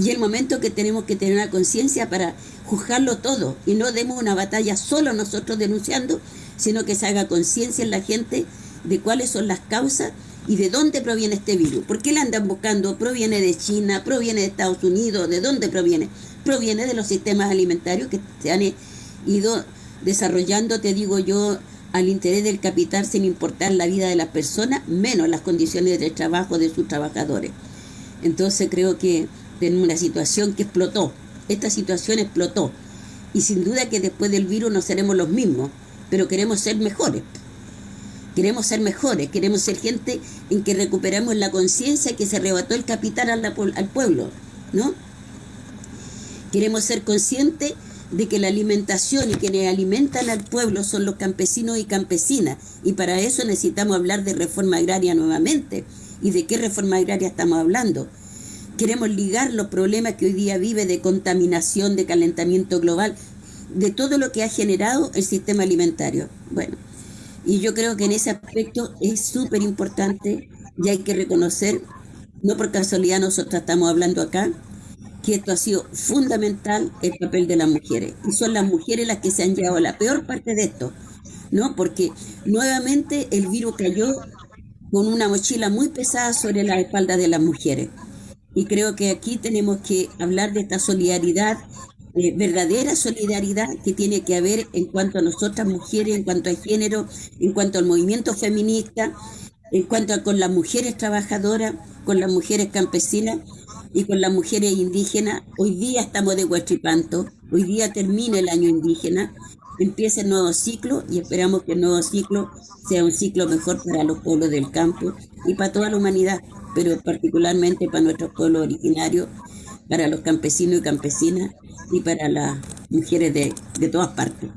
Y el momento que tenemos que tener una conciencia para juzgarlo todo y no demos una batalla solo nosotros denunciando, sino que se haga conciencia en la gente de cuáles son las causas y de dónde proviene este virus. ¿Por qué le andan buscando? ¿Proviene de China? ¿Proviene de Estados Unidos? ¿De dónde proviene? Proviene de los sistemas alimentarios que se han ido desarrollando, te digo yo, al interés del capital sin importar la vida de las personas, menos las condiciones de trabajo de sus trabajadores. Entonces creo que tenemos una situación que explotó. Esta situación explotó. Y sin duda que después del virus no seremos los mismos, pero queremos ser mejores. Queremos ser mejores, queremos ser gente en que recuperemos la conciencia que se arrebató el capital al, al pueblo, ¿no? Queremos ser conscientes de que la alimentación y quienes alimentan al pueblo son los campesinos y campesinas. Y para eso necesitamos hablar de reforma agraria nuevamente. ¿Y de qué reforma agraria estamos hablando? Queremos ligar los problemas que hoy día vive de contaminación, de calentamiento global, de todo lo que ha generado el sistema alimentario. Bueno, y yo creo que en ese aspecto es súper importante y hay que reconocer, no por casualidad nosotros estamos hablando acá, que esto ha sido fundamental el papel de las mujeres. Y son las mujeres las que se han llevado la peor parte de esto, ¿no? Porque nuevamente el virus cayó con una mochila muy pesada sobre la espalda de las mujeres. Y creo que aquí tenemos que hablar de esta solidaridad, eh, verdadera solidaridad que tiene que haber en cuanto a nosotras mujeres, en cuanto al género, en cuanto al movimiento feminista, en cuanto a con las mujeres trabajadoras, con las mujeres campesinas, y con las mujeres indígenas. Hoy día estamos de Huachipanto, hoy día termina el año indígena, empieza el nuevo ciclo y esperamos que el nuevo ciclo sea un ciclo mejor para los pueblos del campo y para toda la humanidad, pero particularmente para nuestros pueblos originarios, para los campesinos y campesinas y para las mujeres de, de todas partes.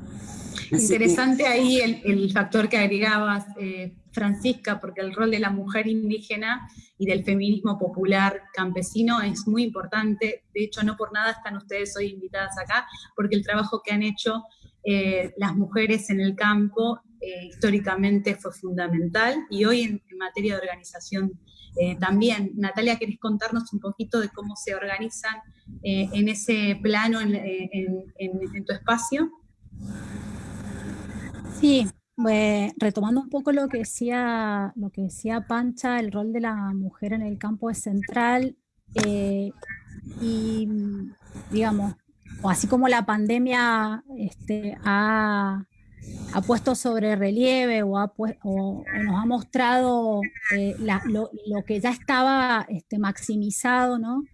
Interesante ahí el, factor que agregabas, eh, Francisca, porque el rol de la mujer indígena y del feminismo popular campesino es muy importante. De hecho, no por nada están ustedes hoy invitadas acá, porque el trabajo que han hecho eh, las mujeres en el campo eh, históricamente fue fundamental y hoy en, materia de organización eh, también. Natalia, ¿querés contarnos un poquito de cómo se organizan en ese plano en, tu espacio? Sí, pues, retomando un poco lo que, decía, lo que decía Pancha, el rol de la mujer en el campo es central eh, y, digamos, así como la pandemia este, ha, puesto sobre relieve o, nos ha mostrado eh, lo, que ya estaba este, maximizado, ¿no?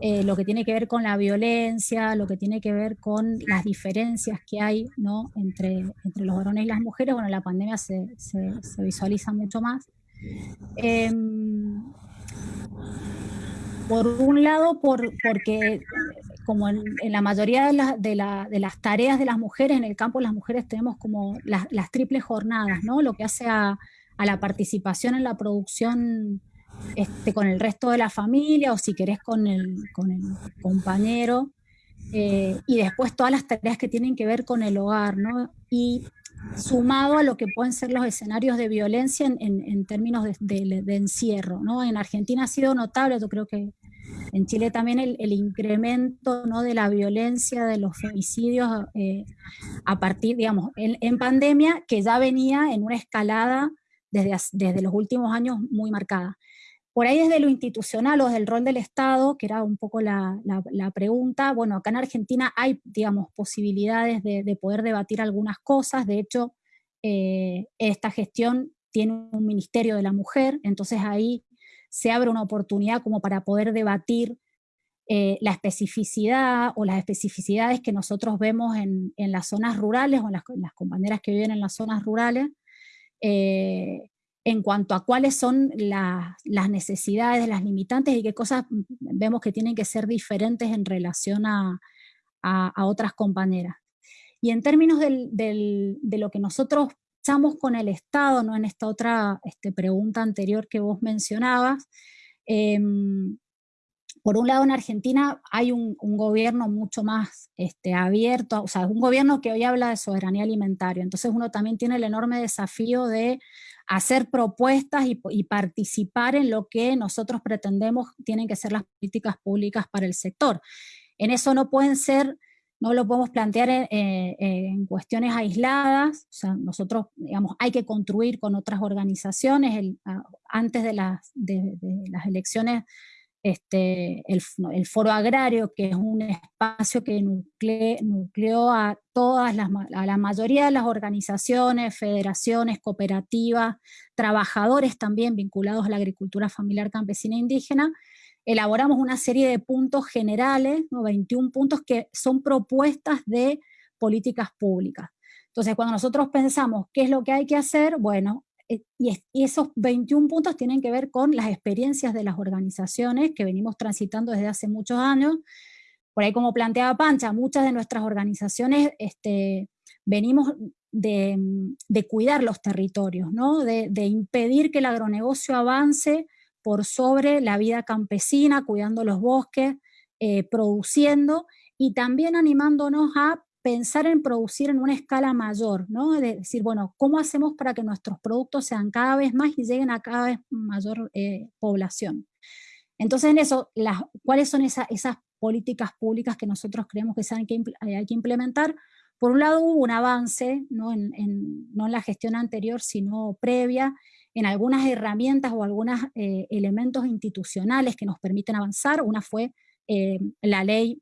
Eh, lo que tiene que ver con la violencia, lo que tiene que ver con las diferencias que hay ¿no? entre, entre los varones y las mujeres, bueno, la pandemia se, se, visualiza mucho más. Em, por un lado, por, porque como en, la mayoría de, las tareas de las mujeres en el campo, las mujeres tenemos como las, triples jornadas, ¿no? Lo que hace a, la participación en la producción este, con el resto de la familia o si querés con el, compañero. Eh, y después todas las tareas que tienen que ver con el hogar, ¿no? Y sumado a lo que pueden ser los escenarios de violencia en, en, términos de, de, encierro, ¿no? En Argentina ha sido notable, yo creo que en Chile también el, incremento ¿no? de la violencia, de los femicidios eh, a partir, digamos, en, en, pandemia, que ya venía en una escalada desde, desde los últimos años muy marcada. Por ahí desde lo institucional o desde el rol del Estado, que era un poco la, la, pregunta, bueno, acá en Argentina hay, digamos, posibilidades de, de poder debatir algunas cosas, de hecho, eh, esta gestión tiene un Ministerio de la Mujer, entonces ahí se abre una oportunidad como para poder debatir eh, la especificidad o las especificidades que nosotros vemos en, en las zonas rurales o en las, compañeras que viven en las zonas rurales, eh, en cuanto a cuáles son la, las necesidades, las limitantes y qué cosas vemos que tienen que ser diferentes en relación a, a, otras compañeras. Y en términos de lo que nosotros estamos con el Estado, ¿no? en esta otra este, pregunta anterior que vos mencionabas, eh, por un lado en Argentina hay un, gobierno mucho más este, abierto, o sea, un gobierno que hoy habla de soberanía alimentaria, entonces uno también tiene el enorme desafío de hacer propuestas y, y, participar en lo que nosotros pretendemos tienen que ser las políticas públicas para el sector. En eso no pueden ser, no lo podemos plantear en, eh, en cuestiones aisladas, o sea, nosotros, digamos, hay que construir con otras organizaciones, antes de las, elecciones este, el, foro agrario, que es un espacio que nucle, nucleó a todas las, a la mayoría de las organizaciones, federaciones, cooperativas, trabajadores también vinculados a la agricultura familiar campesina e indígena, elaboramos una serie de puntos generales, ¿no? 21 puntos que son propuestas de políticas públicas. Entonces, cuando nosotros pensamos qué es lo que hay que hacer, bueno, eh, y, esos 21 puntos tienen que ver con las experiencias de las organizaciones que venimos transitando desde hace muchos años. Por ahí, como planteaba Pancha, muchas de nuestras organizaciones este, venimos de, de, cuidar los territorios, ¿no? de, de impedir que el agronegocio avance por sobre la vida campesina, cuidando los bosques, eh, produciendo y también animándonos a pensar en producir en una escala mayor, ¿no? De decir, bueno, ¿cómo hacemos para que nuestros productos sean cada vez más y lleguen a cada vez mayor eh, población? Entonces, en eso, ¿cuáles son esa, esas políticas públicas que nosotros creemos que, hay que eh, hay que implementar? Por un lado, hubo un avance, no en la gestión anterior, sino previa, en algunas herramientas o algunos eh, elementos institucionales que nos permiten avanzar. Una fue eh, la ley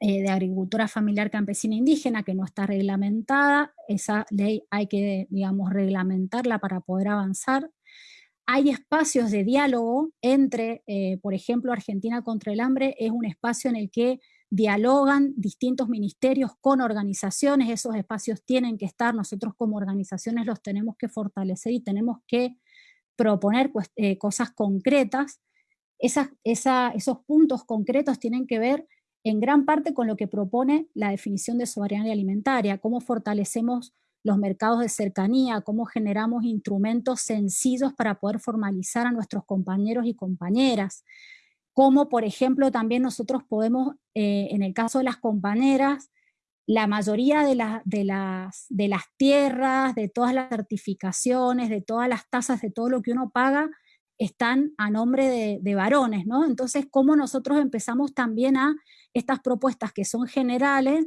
eh, de agricultura familiar campesina indígena que no está reglamentada, esa ley hay que, digamos, reglamentarla para poder avanzar. Hay espacios de diálogo entre, por ejemplo, Argentina contra el hambre es un espacio en el que dialogan distintos ministerios con organizaciones, esos espacios tienen que estar, nosotros como organizaciones los tenemos que fortalecer y tenemos que proponer pues, eh, cosas concretas. Esos puntos concretos tienen que ver en gran parte con lo que propone la definición de soberanía alimentaria, cómo fortalecemos los mercados de cercanía, cómo generamos instrumentos sencillos para poder formalizar a nuestros compañeros y compañeras, cómo, por ejemplo, también nosotros podemos, eh, en el caso de las compañeras, la mayoría de, la, de, las, de las tierras, de todas las certificaciones, de todas las tasas, de todo lo que uno paga, están a nombre de, de varones, ¿no? Entonces, cómo nosotros empezamos también a estas propuestas que son generales,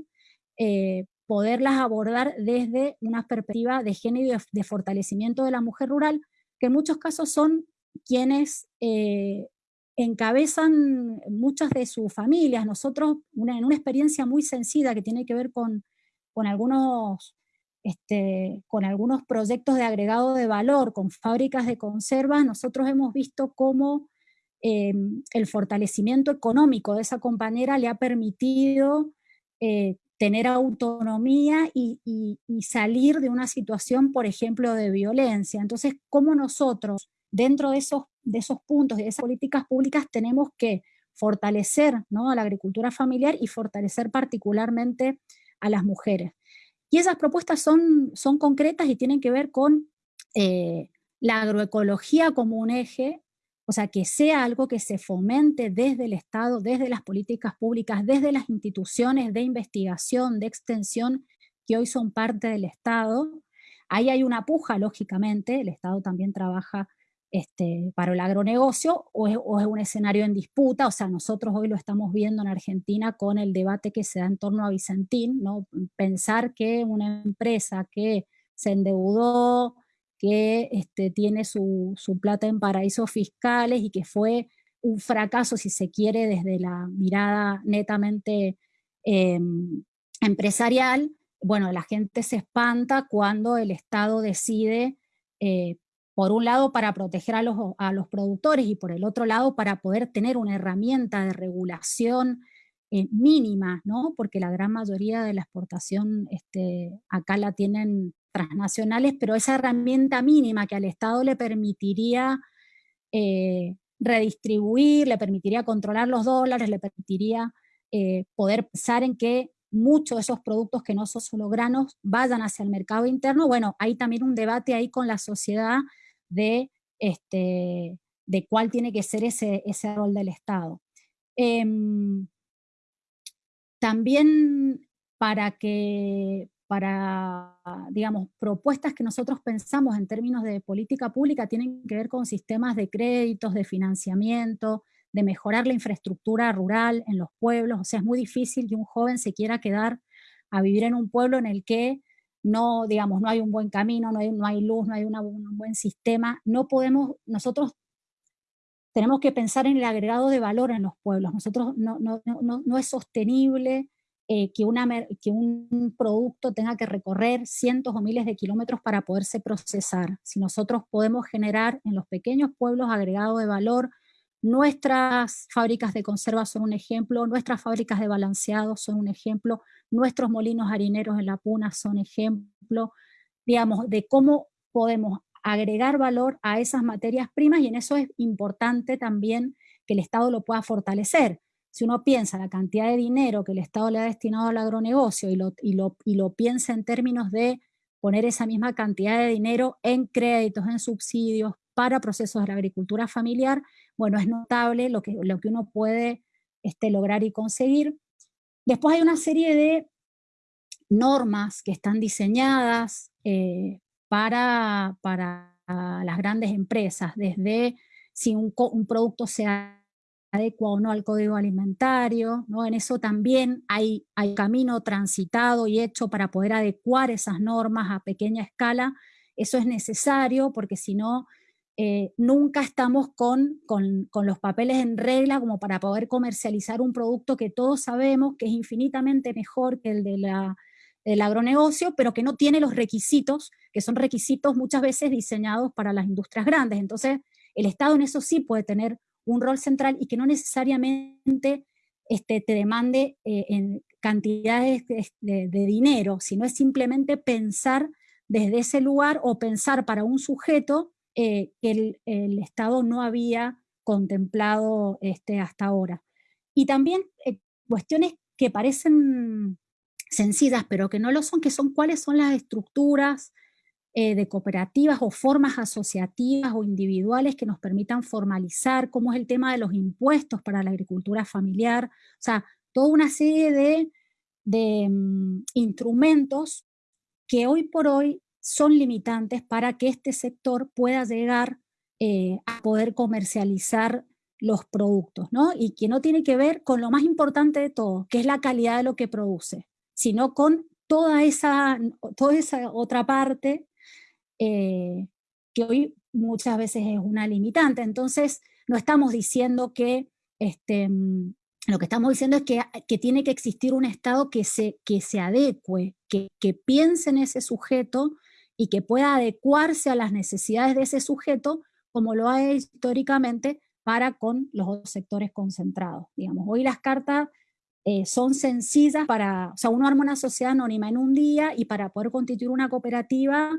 eh, poderlas abordar desde una perspectiva de género y de, de, fortalecimiento de la mujer rural, que en muchos casos son quienes eh, encabezan muchas de sus familias. Nosotros, en una experiencia muy sencilla que tiene que ver con, con algunos este, con algunos proyectos de agregado de valor, con fábricas de conservas, nosotros hemos visto cómo eh, el fortalecimiento económico de esa compañera le ha permitido eh, tener autonomía y, y, salir de una situación, por ejemplo, de violencia. Entonces, ¿cómo nosotros, dentro de esos, de esos puntos, de esas políticas públicas, tenemos que fortalecer ¿no? a la agricultura familiar y fortalecer particularmente a las mujeres? Y esas propuestas son, son concretas y tienen que ver con eh, la agroecología como un eje, o sea, que sea algo que se fomente desde el Estado, desde las políticas públicas, desde las instituciones de investigación, de extensión, que hoy son parte del Estado. Ahí hay una puja, lógicamente, el Estado también trabaja este, para el agronegocio o es, un escenario en disputa, o sea, nosotros hoy lo estamos viendo en Argentina con el debate que se da en torno a Vicentín, ¿no? pensar que una empresa que se endeudó, que este, tiene su, plata en paraísos fiscales y que fue un fracaso, si se quiere, desde la mirada netamente em, empresarial, bueno, la gente se espanta cuando el Estado decide eh, por un lado para proteger a los, a los, productores y por el otro lado para poder tener una herramienta de regulación eh, mínima, ¿no? porque la gran mayoría de la exportación este, acá la tienen transnacionales, pero esa herramienta mínima que al Estado le permitiría eh, redistribuir, le permitiría controlar los dólares, le permitiría eh, poder pensar en que muchos de esos productos que no son solo granos vayan hacia el mercado interno, bueno, hay también un debate ahí con la sociedad de, este, de cuál tiene que ser ese, ese rol del Estado. Em, también para que, para, digamos, propuestas que nosotros pensamos en términos de política pública tienen que ver con sistemas de créditos, de financiamiento, de mejorar la infraestructura rural en los pueblos. O sea, es muy difícil que un joven se quiera quedar a vivir en un pueblo en el que no, digamos, no hay un buen camino, no hay, no hay luz, no hay un buen sistema, no podemos, nosotros tenemos que pensar en el agregado de valor en los pueblos. Nosotros no, no, no, no es sostenible eh, que, una, que un producto tenga que recorrer cientos o miles de kilómetros para poderse procesar. Si nosotros podemos generar en los pequeños pueblos agregado de valor, nuestras fábricas de conserva son un ejemplo, nuestras fábricas de balanceado son un ejemplo, nuestros molinos harineros en la puna son ejemplo, digamos, de cómo podemos agregar valor a esas materias primas y en eso es importante también que el Estado lo pueda fortalecer. Si uno piensa la cantidad de dinero que el Estado le ha destinado al agronegocio y lo, y lo, y lo piensa en términos de poner esa misma cantidad de dinero en créditos, en subsidios, para procesos de la agricultura familiar, bueno, es notable lo que, lo que uno puede este, lograr y conseguir. Después hay una serie de normas que están diseñadas eh, para, para las grandes empresas, desde si un, un, producto se adecua o no al código alimentario, ¿no? en eso también hay, hay camino transitado y hecho para poder adecuar esas normas a pequeña escala, eso es necesario porque si no eh, nunca estamos con, con, los papeles en regla como para poder comercializar un producto que todos sabemos que es infinitamente mejor que el de la, del agronegocio, pero que no tiene los requisitos, que son requisitos muchas veces diseñados para las industrias grandes. Entonces, el Estado en eso sí puede tener un rol central y que no necesariamente este, te demande eh, en cantidades de, de dinero, sino es simplemente pensar desde ese lugar o pensar para un sujeto eh, que el, Estado no había contemplado este, hasta ahora. Y también eh, cuestiones que parecen sencillas, pero que no lo son, que son cuáles son las estructuras eh, de cooperativas o formas asociativas o individuales que nos permitan formalizar, cómo es el tema de los impuestos para la agricultura familiar, o sea, toda una serie de, de mm, instrumentos que hoy por hoy son limitantes para que este sector pueda llegar eh, a poder comercializar los productos, ¿no? Y que no tiene que ver con lo más importante de todo, que es la calidad de lo que produce, sino con toda esa, toda esa otra parte eh, que hoy muchas veces es una limitante. Entonces, no estamos diciendo que este, lo que estamos diciendo es que, tiene que existir un Estado que se, que se adecue, que piense en ese sujeto y que pueda adecuarse a las necesidades de ese sujeto, como lo ha hecho históricamente para con los otros sectores concentrados. Digamos, hoy las cartas eh, son sencillas para, o sea, uno arma una sociedad anónima en un día y para poder constituir una cooperativa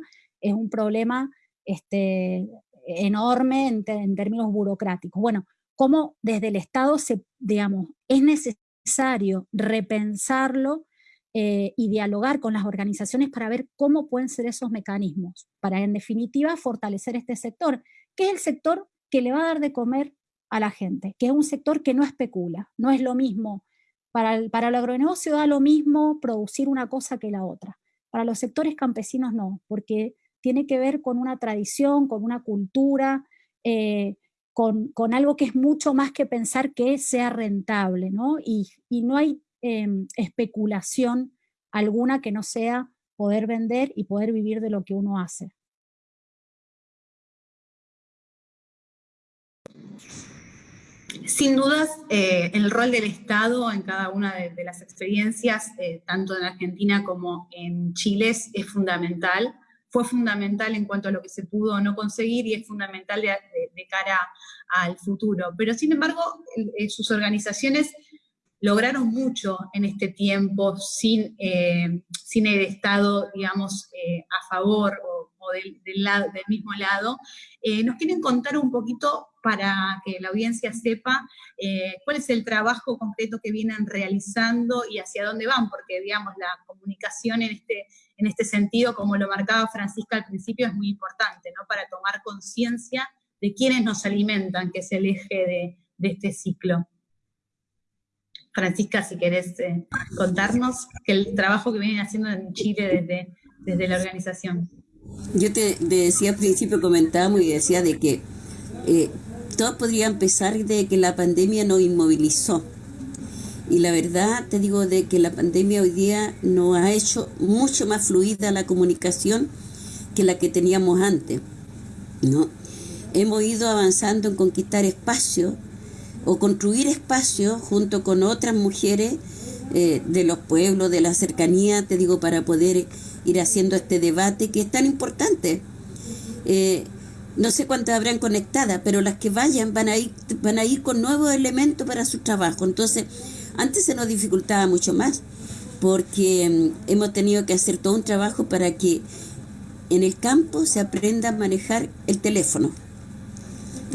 es un problema este, enorme en, en términos burocráticos. Bueno, cómo desde el Estado se, digamos, es necesario repensarlo eh, y dialogar con las organizaciones para ver cómo pueden ser esos mecanismos, para en definitiva fortalecer este sector, que es el sector que le va a dar de comer a la gente, que es un sector que no especula, no es lo mismo. Para el, para el agronegocio da lo mismo producir una cosa que la otra. Para los sectores campesinos no, porque tiene que ver con una tradición, con una cultura, eh, con, algo que es mucho más que pensar que sea rentable, ¿no? Y, no hay em, especulación alguna que no sea poder vender y poder vivir de lo que uno hace. Sin dudas, eh, el rol del Estado en cada una de, las experiencias, eh, tanto en Argentina como en Chile, es fundamental fue fundamental en cuanto a lo que se pudo no conseguir y es fundamental de, cara al futuro. Pero sin embargo, eh, sus organizaciones lograron mucho en este tiempo sin, eh, sin el Estado, digamos, eh, a favor o, del, lado, del, mismo lado. ¿Nos quieren contar un poquito para que la audiencia sepa cuál es el trabajo concreto que vienen realizando y hacia dónde van? Porque, digamos, la comunicación en este, en este sentido, como lo marcaba Francisca al principio, es muy importante, ¿no? Para tomar conciencia de quiénes nos alimentan, que es el eje de, este ciclo. Francisca, si querés eh, contarnos el trabajo que vienen haciendo en Chile desde, desde la organización. Yo te, decía al principio, comentábamos y decía de que eh, todo podría empezar de que la pandemia nos inmovilizó y la verdad te digo de que la pandemia hoy día nos ha hecho mucho más fluida la comunicación que la que teníamos antes. ¿no? Hemos ido avanzando en conquistar espacios o construir espacios junto con otras mujeres eh, de los pueblos, de la cercanía, te digo, para poder ir haciendo este debate que es tan importante. Eh, no sé cuántas habrán conectadas, pero las que vayan van a ir, van a ir con nuevos elementos para su trabajo. Entonces, antes se nos dificultaba mucho más porque mm, hemos tenido que hacer todo un trabajo para que en el campo se aprenda a manejar el teléfono.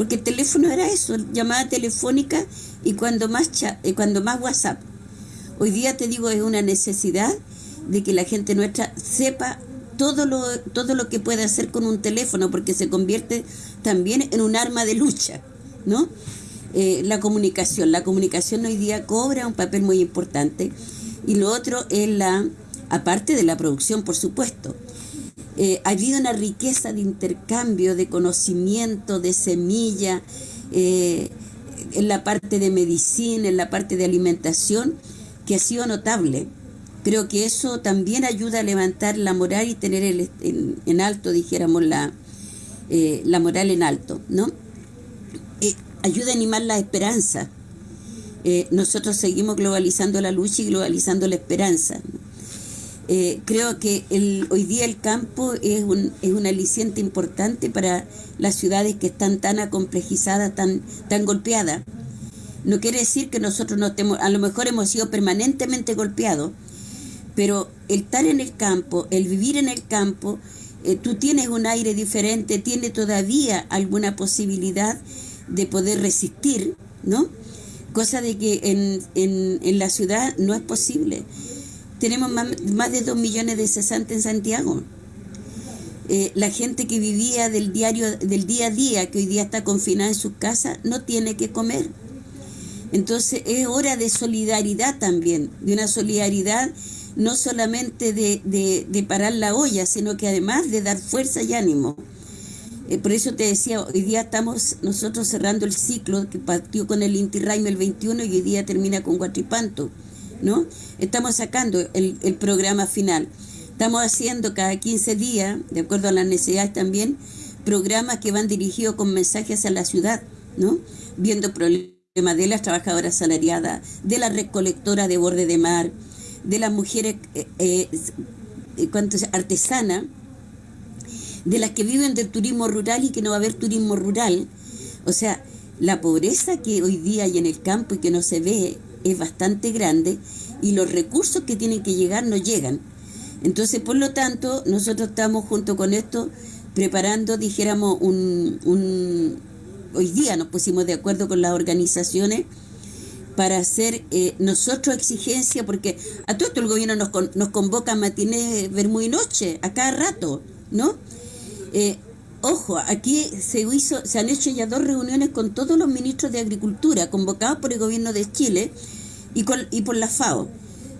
Porque el teléfono era eso, llamada telefónica y cuando más, y cuando más WhatsApp. Hoy día te digo, es una necesidad de que la gente nuestra sepa todo lo, todo lo que puede hacer con un teléfono, porque se convierte también en un arma de lucha, ¿no? Eh, la comunicación. La comunicación hoy día cobra un papel muy importante. Y lo otro es la, aparte de la producción, por supuesto, eh, ha habido una riqueza de intercambio, de conocimiento, de semilla, eh, en la parte de medicina, en la parte de alimentación, que ha sido notable. Creo que eso también ayuda a levantar la moral y tener el, en, alto, dijéramos, la, la moral en alto, ¿no? ayuda a animar la esperanza. Eh, nosotros seguimos globalizando la lucha y globalizando la esperanza. Eh, creo que el, hoy día el campo es un, es un aliciente importante para las ciudades que están tan acomplejizadas, tan, tan golpeadas. No quiere decir que nosotros no estemos, a lo mejor hemos sido permanentemente golpeados, pero el estar en el campo, el vivir en el campo, eh, tú tienes un aire diferente, tienes todavía alguna posibilidad de poder resistir, ¿no? Cosa de que en, en, la ciudad no es posible. Tenemos más, de dos millones de cesantes en Santiago. Eh, la gente que vivía del diario, del día a día, que hoy día está confinada en sus casas, no tiene que comer. Entonces es hora de solidaridad también, de una solidaridad no solamente de, de, parar la olla, sino que además de dar fuerza y ánimo. Eh, por eso te decía, hoy día estamos nosotros cerrando el ciclo que partió con el Inti el 21 y hoy día termina con Guatripanto, ¿no? Estamos sacando el, el programa final. Estamos haciendo cada 15 días, de acuerdo a las necesidades también, programas que van dirigidos con mensajes a la ciudad, ¿no? Viendo problemas de las trabajadoras salariadas, de la recolectora de borde de mar, de las mujeres eh, eh, eh artesanas, de las que viven del turismo rural y que no va a haber turismo rural. O sea, la pobreza que hoy día hay en el campo y que no se ve es bastante grande y los recursos que tienen que llegar no llegan. Entonces, por lo tanto, nosotros estamos junto con esto preparando, dijéramos, un, un hoy día nos pusimos de acuerdo con las organizaciones para hacer eh, nosotros exigencia, porque a todo esto el gobierno nos, nos convoca a matiné, ver muy noche, a cada rato, ¿no? Eh, ojo, aquí se, hizo, se han hecho ya dos reuniones con todos los ministros de Agricultura convocados por el gobierno de Chile y, con, y por la FAO,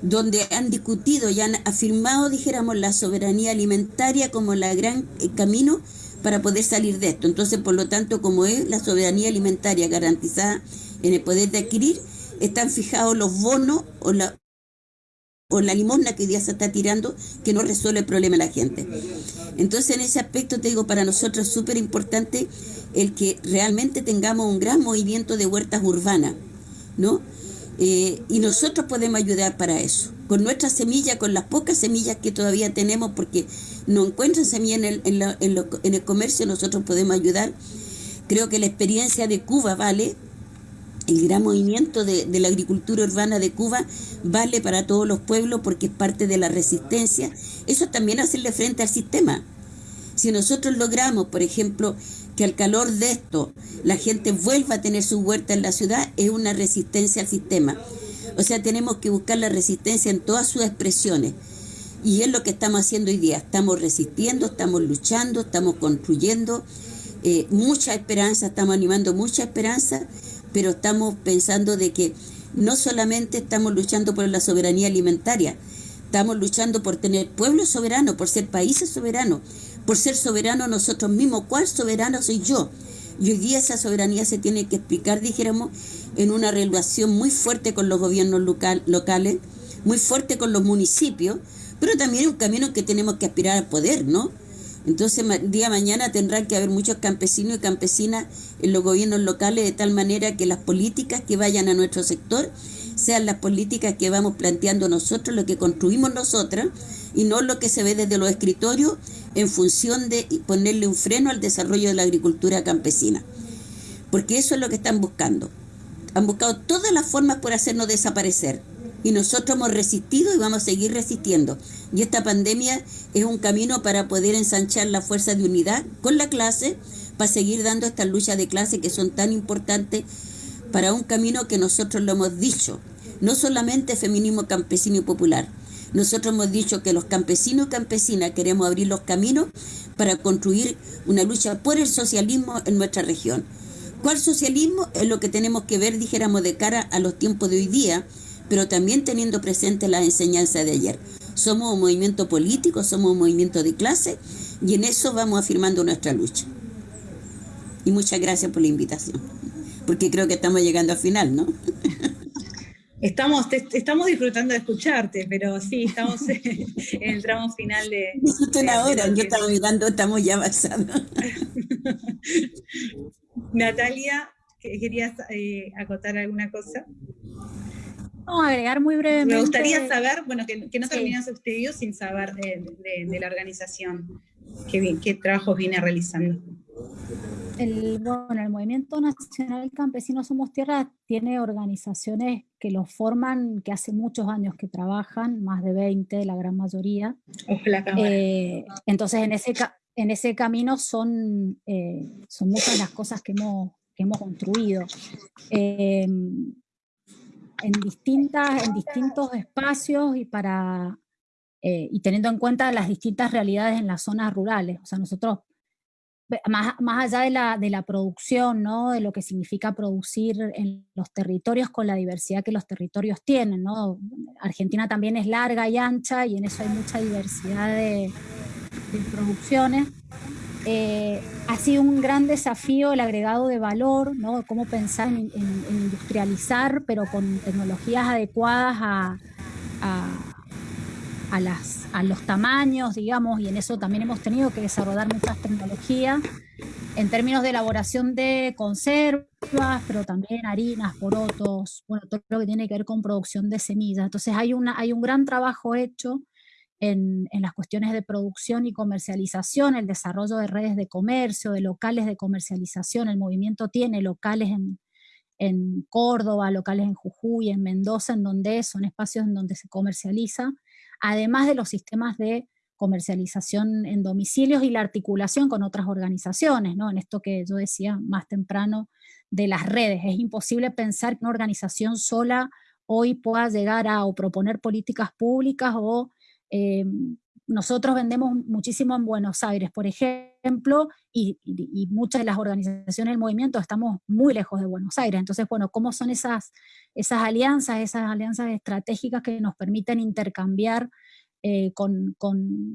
donde han discutido y han afirmado, dijéramos, la soberanía alimentaria como la gran eh, camino para poder salir de esto. Entonces, por lo tanto, como es la soberanía alimentaria garantizada en el poder de adquirir, están fijados los bonos o la, o la limosna que hoy día se está tirando que no resuelve el problema de la gente. Entonces, en ese aspecto, te digo, para nosotros es súper importante el que realmente tengamos un gran movimiento de huertas urbanas, ¿no? Eh, y nosotros podemos ayudar para eso, con nuestras semillas, con las pocas semillas que todavía tenemos, porque no encuentran semillas en el, en, en el comercio, nosotros podemos ayudar. Creo que la experiencia de Cuba vale, el gran movimiento de, la agricultura urbana de Cuba vale para todos los pueblos porque es parte de la resistencia. Eso también hacerle frente al sistema. Si nosotros logramos, por ejemplo, que al calor de esto la gente vuelva a tener su huerta en la ciudad, es una resistencia al sistema. O sea, tenemos que buscar la resistencia en todas sus expresiones. Y es lo que estamos haciendo hoy día. Estamos resistiendo, estamos luchando, estamos construyendo eh, mucha esperanza, estamos animando mucha esperanza pero estamos pensando de que no solamente estamos luchando por la soberanía alimentaria, estamos luchando por tener pueblos soberanos, por ser países soberanos, por ser soberanos nosotros mismos. ¿Cuál soberano soy yo? Y hoy día esa soberanía se tiene que explicar, dijéramos, en una relación muy fuerte con los gobiernos locales, muy fuerte con los municipios, pero también un camino que tenemos que aspirar al poder, ¿no? Entonces, día mañana tendrán que haber muchos campesinos y campesinas en los gobiernos locales de tal manera que las políticas que vayan a nuestro sector sean las políticas que vamos planteando nosotros, lo que construimos nosotras, y no lo que se ve desde los escritorios en función de ponerle un freno al desarrollo de la agricultura campesina. Porque eso es lo que están buscando. Han buscado todas las formas por hacernos desaparecer y nosotros hemos resistido y vamos a seguir resistiendo. Y esta pandemia es un camino para poder ensanchar la fuerza de unidad con la clase, para seguir dando estas luchas de clase que son tan importantes para un camino que nosotros lo hemos dicho, no solamente feminismo campesino y popular. Nosotros hemos dicho que los campesinos y campesinas queremos abrir los caminos para construir una lucha por el socialismo en nuestra región. ¿Cuál socialismo? Es lo que tenemos que ver, dijéramos, de cara a los tiempos de hoy día, pero también teniendo presente la enseñanza de ayer. Somos un movimiento político, somos un movimiento de clase y en eso vamos afirmando nuestra lucha. Y muchas gracias por la invitación, porque creo que estamos llegando al final, ¿no? Estamos, estamos disfrutando de escucharte, pero sí, estamos en el tramo final de... Disfruten ahora, yo estaba mirando, estamos ya avanzando. Natalia, ¿querías eh, acotar alguna cosa? Agregar muy brevemente. Me gustaría saber, bueno, que, no terminas sí. sin saber de, la organización, qué, qué trabajos viene realizando. El, bueno, el Movimiento Nacional Campesino Somos Tierra tiene organizaciones que lo forman, que hace muchos años que trabajan, más de 20, la gran mayoría. Eh, entonces, en ese, en ese camino son, eh, son muchas las cosas que hemos, que hemos construido. Eh, en, distintas, en distintos espacios y, para, eh, y teniendo en cuenta las distintas realidades en las zonas rurales. O sea, nosotros, más, más allá de la, de la producción, ¿no? de lo que significa producir en los territorios con la diversidad que los territorios tienen. ¿no? Argentina también es larga y ancha y en eso hay mucha diversidad de, de producciones. Eh, ha sido un gran desafío el agregado de valor, ¿no? cómo pensar en, industrializar, pero con tecnologías adecuadas a, a, las, a, los tamaños, digamos, y en eso también hemos tenido que desarrollar muchas tecnologías en términos de elaboración de conservas, pero también harinas, porotos, bueno, todo lo que tiene que ver con producción de semillas. Entonces hay, una, hay un gran trabajo hecho en, las cuestiones de producción y comercialización, el desarrollo de redes de comercio, de locales de comercialización. El movimiento tiene locales en, Córdoba, locales en Jujuy, en Mendoza, en donde son espacios en donde se comercializa, además de los sistemas de comercialización en domicilios y la articulación con otras organizaciones, ¿no? en esto que yo decía más temprano de las redes. Es imposible pensar que una organización sola hoy pueda llegar a o proponer políticas públicas o eh, nosotros vendemos muchísimo en Buenos Aires, por ejemplo, y, muchas de las organizaciones del movimiento estamos muy lejos de Buenos Aires. Entonces, bueno, ¿cómo son esas, esas alianzas, esas alianzas estratégicas que nos permiten intercambiar eh, con,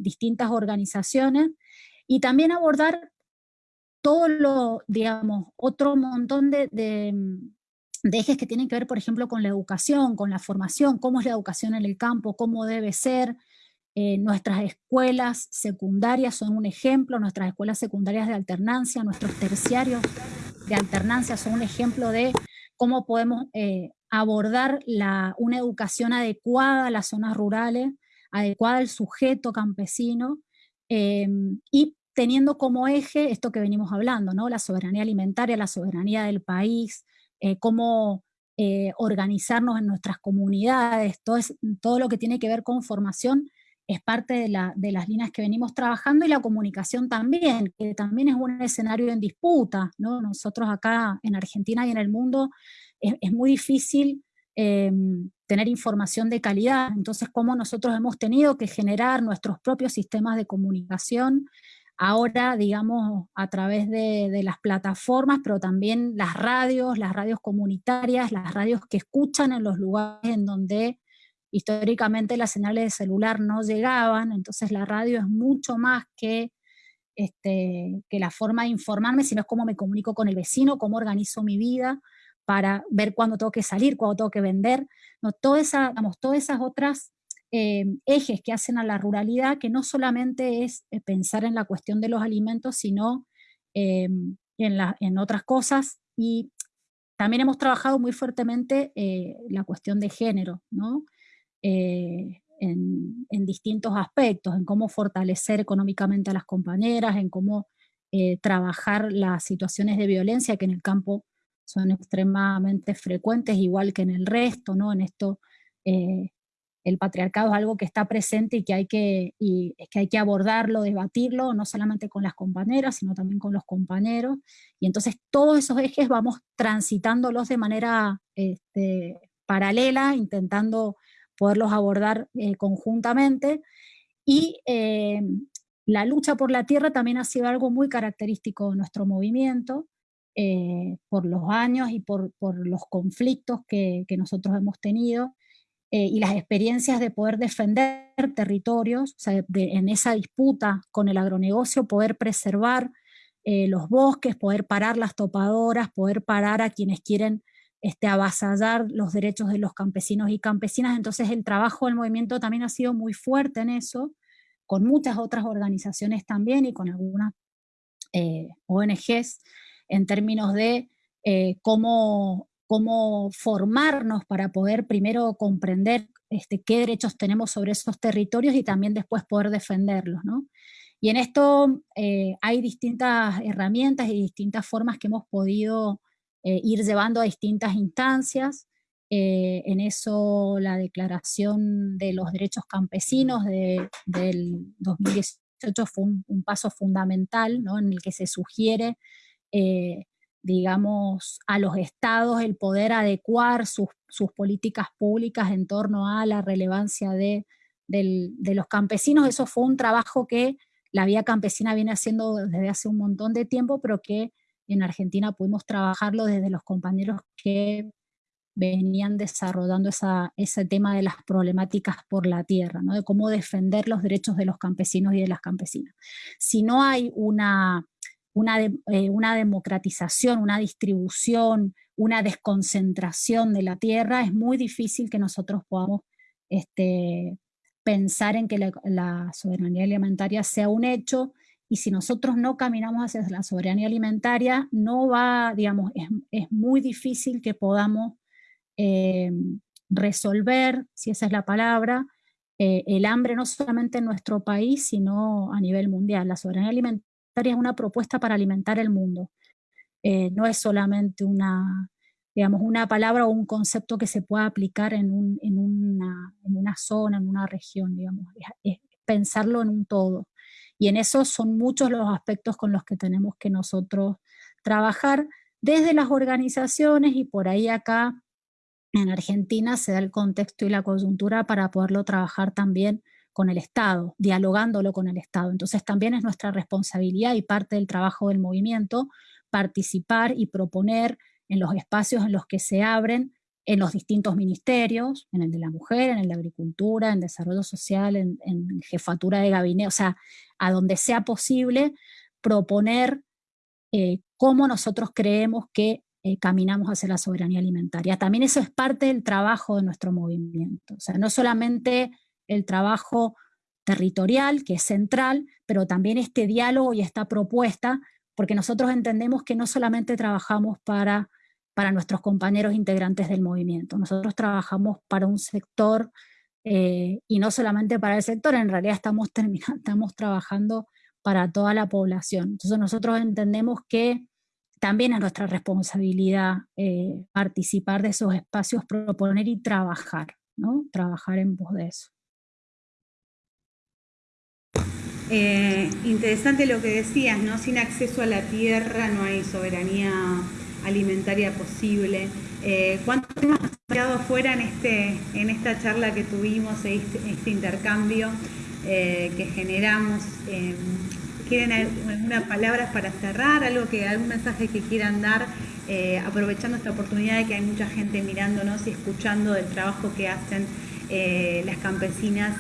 distintas organizaciones? Y también abordar todo lo, digamos, otro montón de, de ejes que tienen que ver, por ejemplo, con la educación, con la formación, cómo es la educación en el campo, cómo debe ser, eh, nuestras escuelas secundarias son un ejemplo, nuestras escuelas secundarias de alternancia, nuestros terciarios de alternancia son un ejemplo de cómo podemos eh, abordar una educación adecuada a las zonas rurales, adecuada al sujeto campesino, eh, y teniendo como eje esto que venimos hablando, ¿no? la soberanía alimentaria, la soberanía del país, cómo organizarnos en nuestras comunidades, todo, todo lo que tiene que ver con formación es parte de, las líneas que venimos trabajando y la comunicación también, que también es un escenario en disputa, ¿no? Nosotros acá en Argentina y en el mundo es, muy difícil em, tener información de calidad, entonces cómo nosotros hemos tenido que generar nuestros propios sistemas de comunicación, ahora digamos a través de, de las plataformas, pero también las radios, las radios comunitarias, las radios que escuchan en los lugares en donde históricamente las señales de celular no llegaban, entonces la radio es mucho más que, este, que la forma de informarme, sino es cómo me comunico con el vecino, cómo organizo mi vida para ver cuándo tengo que salir, cuándo tengo que vender, no, toda esa, todas esas otras eh, ejes que hacen a la ruralidad, que no solamente es eh, pensar en la cuestión de los alimentos, sino eh, en, en otras cosas, y también hemos trabajado muy fuertemente la cuestión de género, ¿no? Eh, en, distintos aspectos, en cómo fortalecer económicamente a las compañeras, en cómo eh, trabajar las situaciones de violencia que en el campo son extremadamente frecuentes, igual que en el resto, ¿no? En esto eh, el patriarcado es algo que está presente y que, hay que, que hay que abordarlo, debatirlo, no solamente con las compañeras, sino también con los compañeros. Y entonces todos esos ejes vamos transitándolos de manera este, paralela, intentando poderlos abordar eh, conjuntamente. Y eh, la lucha por la tierra también ha sido algo muy característico de nuestro movimiento, eh, por los años y por, los conflictos que, nosotros hemos tenido, y las experiencias de poder defender territorios, en esa disputa con el agronegocio, poder preservar los bosques, poder parar las topadoras, poder parar a quienes quieren este, avasallar los derechos de los campesinos y campesinas, entonces el trabajo del movimiento también ha sido muy fuerte en eso, con muchas otras organizaciones también y con algunas eh, ONGs, en términos de eh, cómo, cómo formarnos para poder primero comprender este, qué derechos tenemos sobre esos territorios y también después poder defenderlos. ¿no? Y en esto eh, hay distintas herramientas y distintas formas que hemos podido eh, ir llevando a distintas instancias. Eh, en eso la declaración de los derechos campesinos de, del 2018 fue un, paso fundamental ¿no? en el que se sugiere, eh, digamos, a los estados el poder adecuar sus, sus, políticas públicas en torno a la relevancia de, de los campesinos. Eso fue un trabajo que la vía campesina viene haciendo desde hace un montón de tiempo, pero que en Argentina pudimos trabajarlo desde los compañeros que venían desarrollando ese tema de las problemáticas por la tierra, ¿no? de cómo defender los derechos de los campesinos y de las campesinas. Si no hay una, eh, democratización, una distribución, una desconcentración de la tierra, es muy difícil que nosotros podamos este, pensar en que la soberanía alimentaria sea un hecho y si nosotros no caminamos hacia la soberanía alimentaria, no va, digamos, es, muy difícil que podamos eh, resolver, si esa es la palabra, eh, el hambre no solamente en nuestro país, sino a nivel mundial. La soberanía alimentaria es una propuesta para alimentar el mundo. Eh, no es solamente una, digamos, una palabra o un concepto que se pueda aplicar en, una, zona, en una región, digamos. es pensarlo en un todo. Y en eso son muchos los aspectos con los que tenemos que nosotros trabajar desde las organizaciones y por ahí acá en Argentina se da el contexto y la coyuntura para poderlo trabajar también con el Estado, dialogándolo con el Estado. Entonces también es nuestra responsabilidad y parte del trabajo del movimiento participar y proponer en los espacios en los que se abren en los distintos ministerios, en el de la mujer, en el de agricultura, en desarrollo social, en, jefatura de gabinete, o sea, a donde sea posible proponer eh, cómo nosotros creemos que eh, caminamos hacia la soberanía alimentaria. También eso es parte del trabajo de nuestro movimiento, o sea, no solamente el trabajo territorial, que es central, pero también este diálogo y esta propuesta, porque nosotros entendemos que no solamente trabajamos para para nuestros compañeros integrantes del movimiento. Nosotros trabajamos para un sector eh, y no solamente para el sector, en realidad estamos, estamos trabajando para toda la población. Entonces nosotros entendemos que también es nuestra responsabilidad eh, participar de esos espacios, proponer y trabajar, ¿no? Trabajar en pos de eso. Eh, interesante lo que decías, ¿no? Sin acceso a la tierra no hay soberanía alimentaria posible. Eh, ¿Cuántos temas han quedado fuera en, este, en esta charla que tuvimos, este, este intercambio eh, que generamos? Eh, ¿Quieren algunas palabras para cerrar? Algo que, ¿Algún mensaje que quieran dar? aprovechando esta oportunidad de que hay mucha gente mirándonos y escuchando del trabajo que hacen las campesinas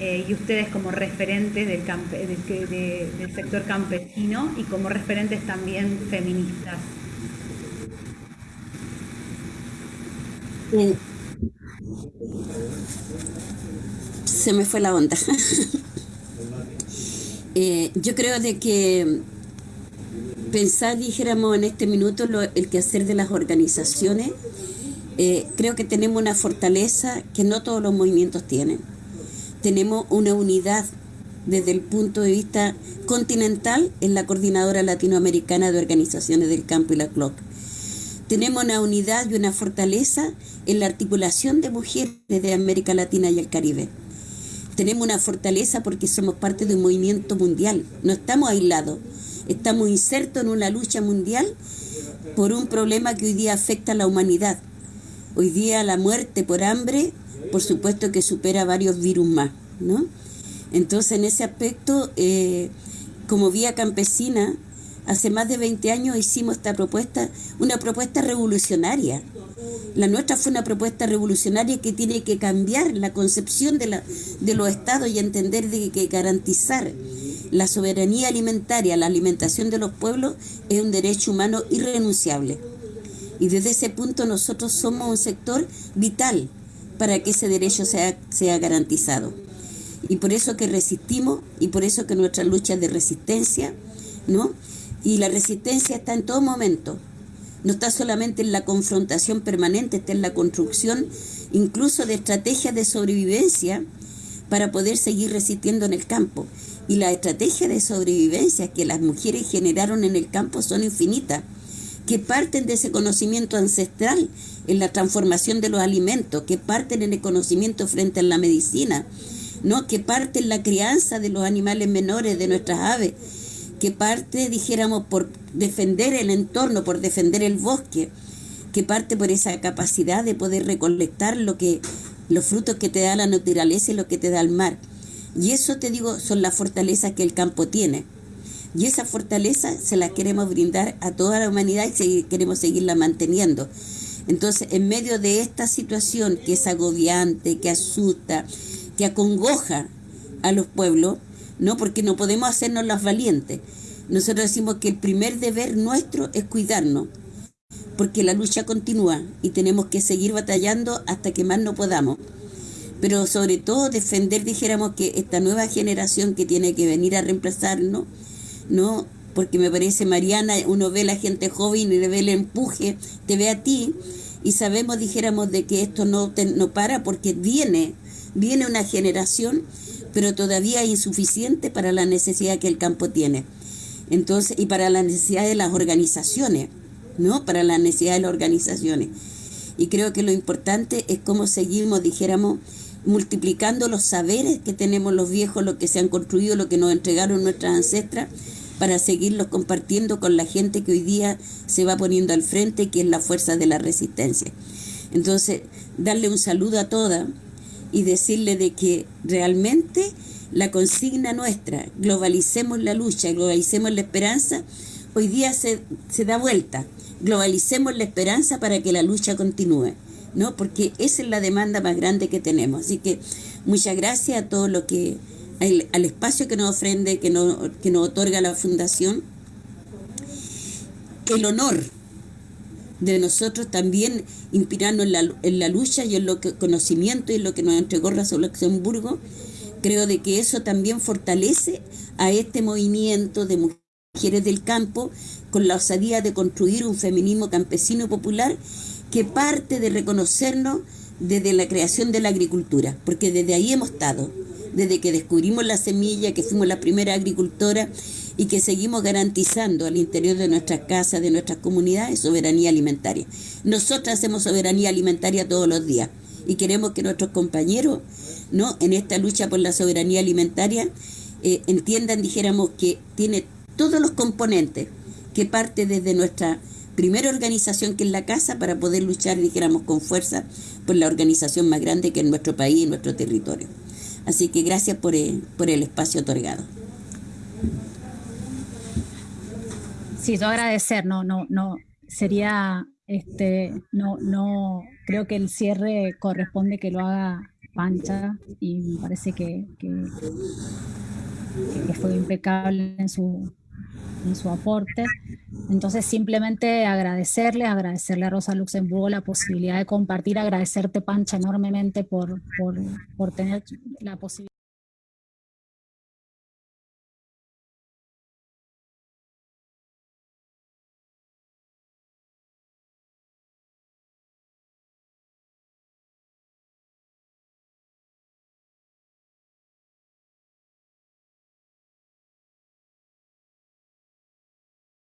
y ustedes como referentes del, sector campesino y como referentes también feministas. Se me fue la onda. Eh, yo creo de que pensar, dijéramos en este minuto, lo, el quehacer de las organizaciones, eh, creo que tenemos una fortaleza que no todos los movimientos tienen. Tenemos una unidad desde el punto de vista continental en la Coordinadora Latinoamericana de Organizaciones del Campo y la CLOC tenemos una unidad y una fortaleza en la articulación de mujeres de América Latina y el Caribe. Tenemos una fortaleza porque somos parte de un movimiento mundial, no estamos aislados, estamos insertos en una lucha mundial por un problema que hoy día afecta a la humanidad. Hoy día la muerte por hambre, por supuesto que supera varios virus más, ¿no? Entonces, en ese aspecto, eh, como vía campesina, Hace más de 20 años hicimos esta propuesta, una propuesta revolucionaria. La nuestra fue una propuesta revolucionaria que tiene que cambiar la concepción de, la, de los estados y entender de que garantizar la soberanía alimentaria, la alimentación de los pueblos es un derecho humano irrenunciable. Y desde ese punto nosotros somos un sector vital para que ese derecho sea, garantizado. Y por eso que resistimos y por eso que nuestra lucha de resistencia, ¿no? Y la resistencia está en todo momento. No está solamente en la confrontación permanente, está en la construcción incluso de estrategias de sobrevivencia para poder seguir resistiendo en el campo. Y las estrategias de sobrevivencia que las mujeres generaron en el campo son infinitas, que parten de ese conocimiento ancestral en la transformación de los alimentos, que parten en el conocimiento frente a la medicina, ¿no? que parten en la crianza de los animales menores, de nuestras aves, que parte, dijéramos, por defender el entorno, por defender el bosque, que parte por esa capacidad de poder recolectar lo que, los frutos que te da la naturaleza y lo que te da el mar. Y eso te digo, son las fortalezas que el campo tiene. Y esa fortaleza se la queremos brindar a toda la humanidad y queremos seguirla manteniendo. Entonces, en medio de esta situación que es agobiante, que asusta, que acongoja a los pueblos, ¿no? Porque no podemos hacernos las valientes. Nosotros decimos que el primer deber nuestro es cuidarnos, porque la lucha continúa y tenemos que seguir batallando hasta que más no podamos. Pero sobre todo defender, dijéramos, que esta nueva generación que tiene que venir a reemplazarnos, ¿no? Porque me parece, Mariana, uno ve a la gente joven y le ve el empuje, te ve a ti, y sabemos, dijéramos, de que esto no, no para porque viene, viene una generación pero todavía insuficiente para la necesidad que el campo tiene. Entonces, y para la necesidad de las organizaciones, ¿no? Para la necesidad de las organizaciones. Y creo que lo importante es cómo seguimos, dijéramos, multiplicando los saberes que tenemos los viejos, lo que se han construido, lo que nos entregaron nuestras ancestras, para seguirlos compartiendo con la gente que hoy día se va poniendo al frente, que es la fuerza de la resistencia. Entonces, darle un saludo a todas y decirle de que realmente la consigna nuestra, globalicemos la lucha, globalicemos la esperanza, hoy día se, se da vuelta. Globalicemos la esperanza para que la lucha continúe, ¿no? Porque esa es la demanda más grande que tenemos. Así que muchas gracias a todo lo que, al, espacio que nos ofrende, que nos, que nos otorga la Fundación. El honor de nosotros también inspirarnos en la, en la lucha y en lo que conocimiento y en lo que nos entregó Razón Luxemburgo. Creo de que eso también fortalece a este movimiento de mujeres del campo con la osadía de construir un feminismo campesino popular que parte de reconocernos desde la creación de la agricultura, porque desde ahí hemos estado, desde que descubrimos la semilla, que fuimos la primera agricultora y que seguimos garantizando al interior de nuestras casas, de nuestras comunidades, soberanía alimentaria. Nosotras hacemos soberanía alimentaria todos los días y queremos que nuestros compañeros ¿no? en esta lucha por la soberanía alimentaria eh, entiendan, dijéramos, que tiene todos los componentes que parte desde nuestra primera organización que es la casa para poder luchar, dijéramos, con fuerza por la organización más grande que es nuestro país y nuestro territorio. Así que gracias por el, por el espacio otorgado. Sí, yo agradecer, no, no, no, sería, este, no, no, creo que el cierre corresponde que lo haga Pancha y me parece que, que, fue impecable en su, en su aporte. Entonces simplemente agradecerle, agradecerle a Rosa Luxemburgo la posibilidad de compartir, agradecerte Pancha enormemente por, por, por tener la posibilidad.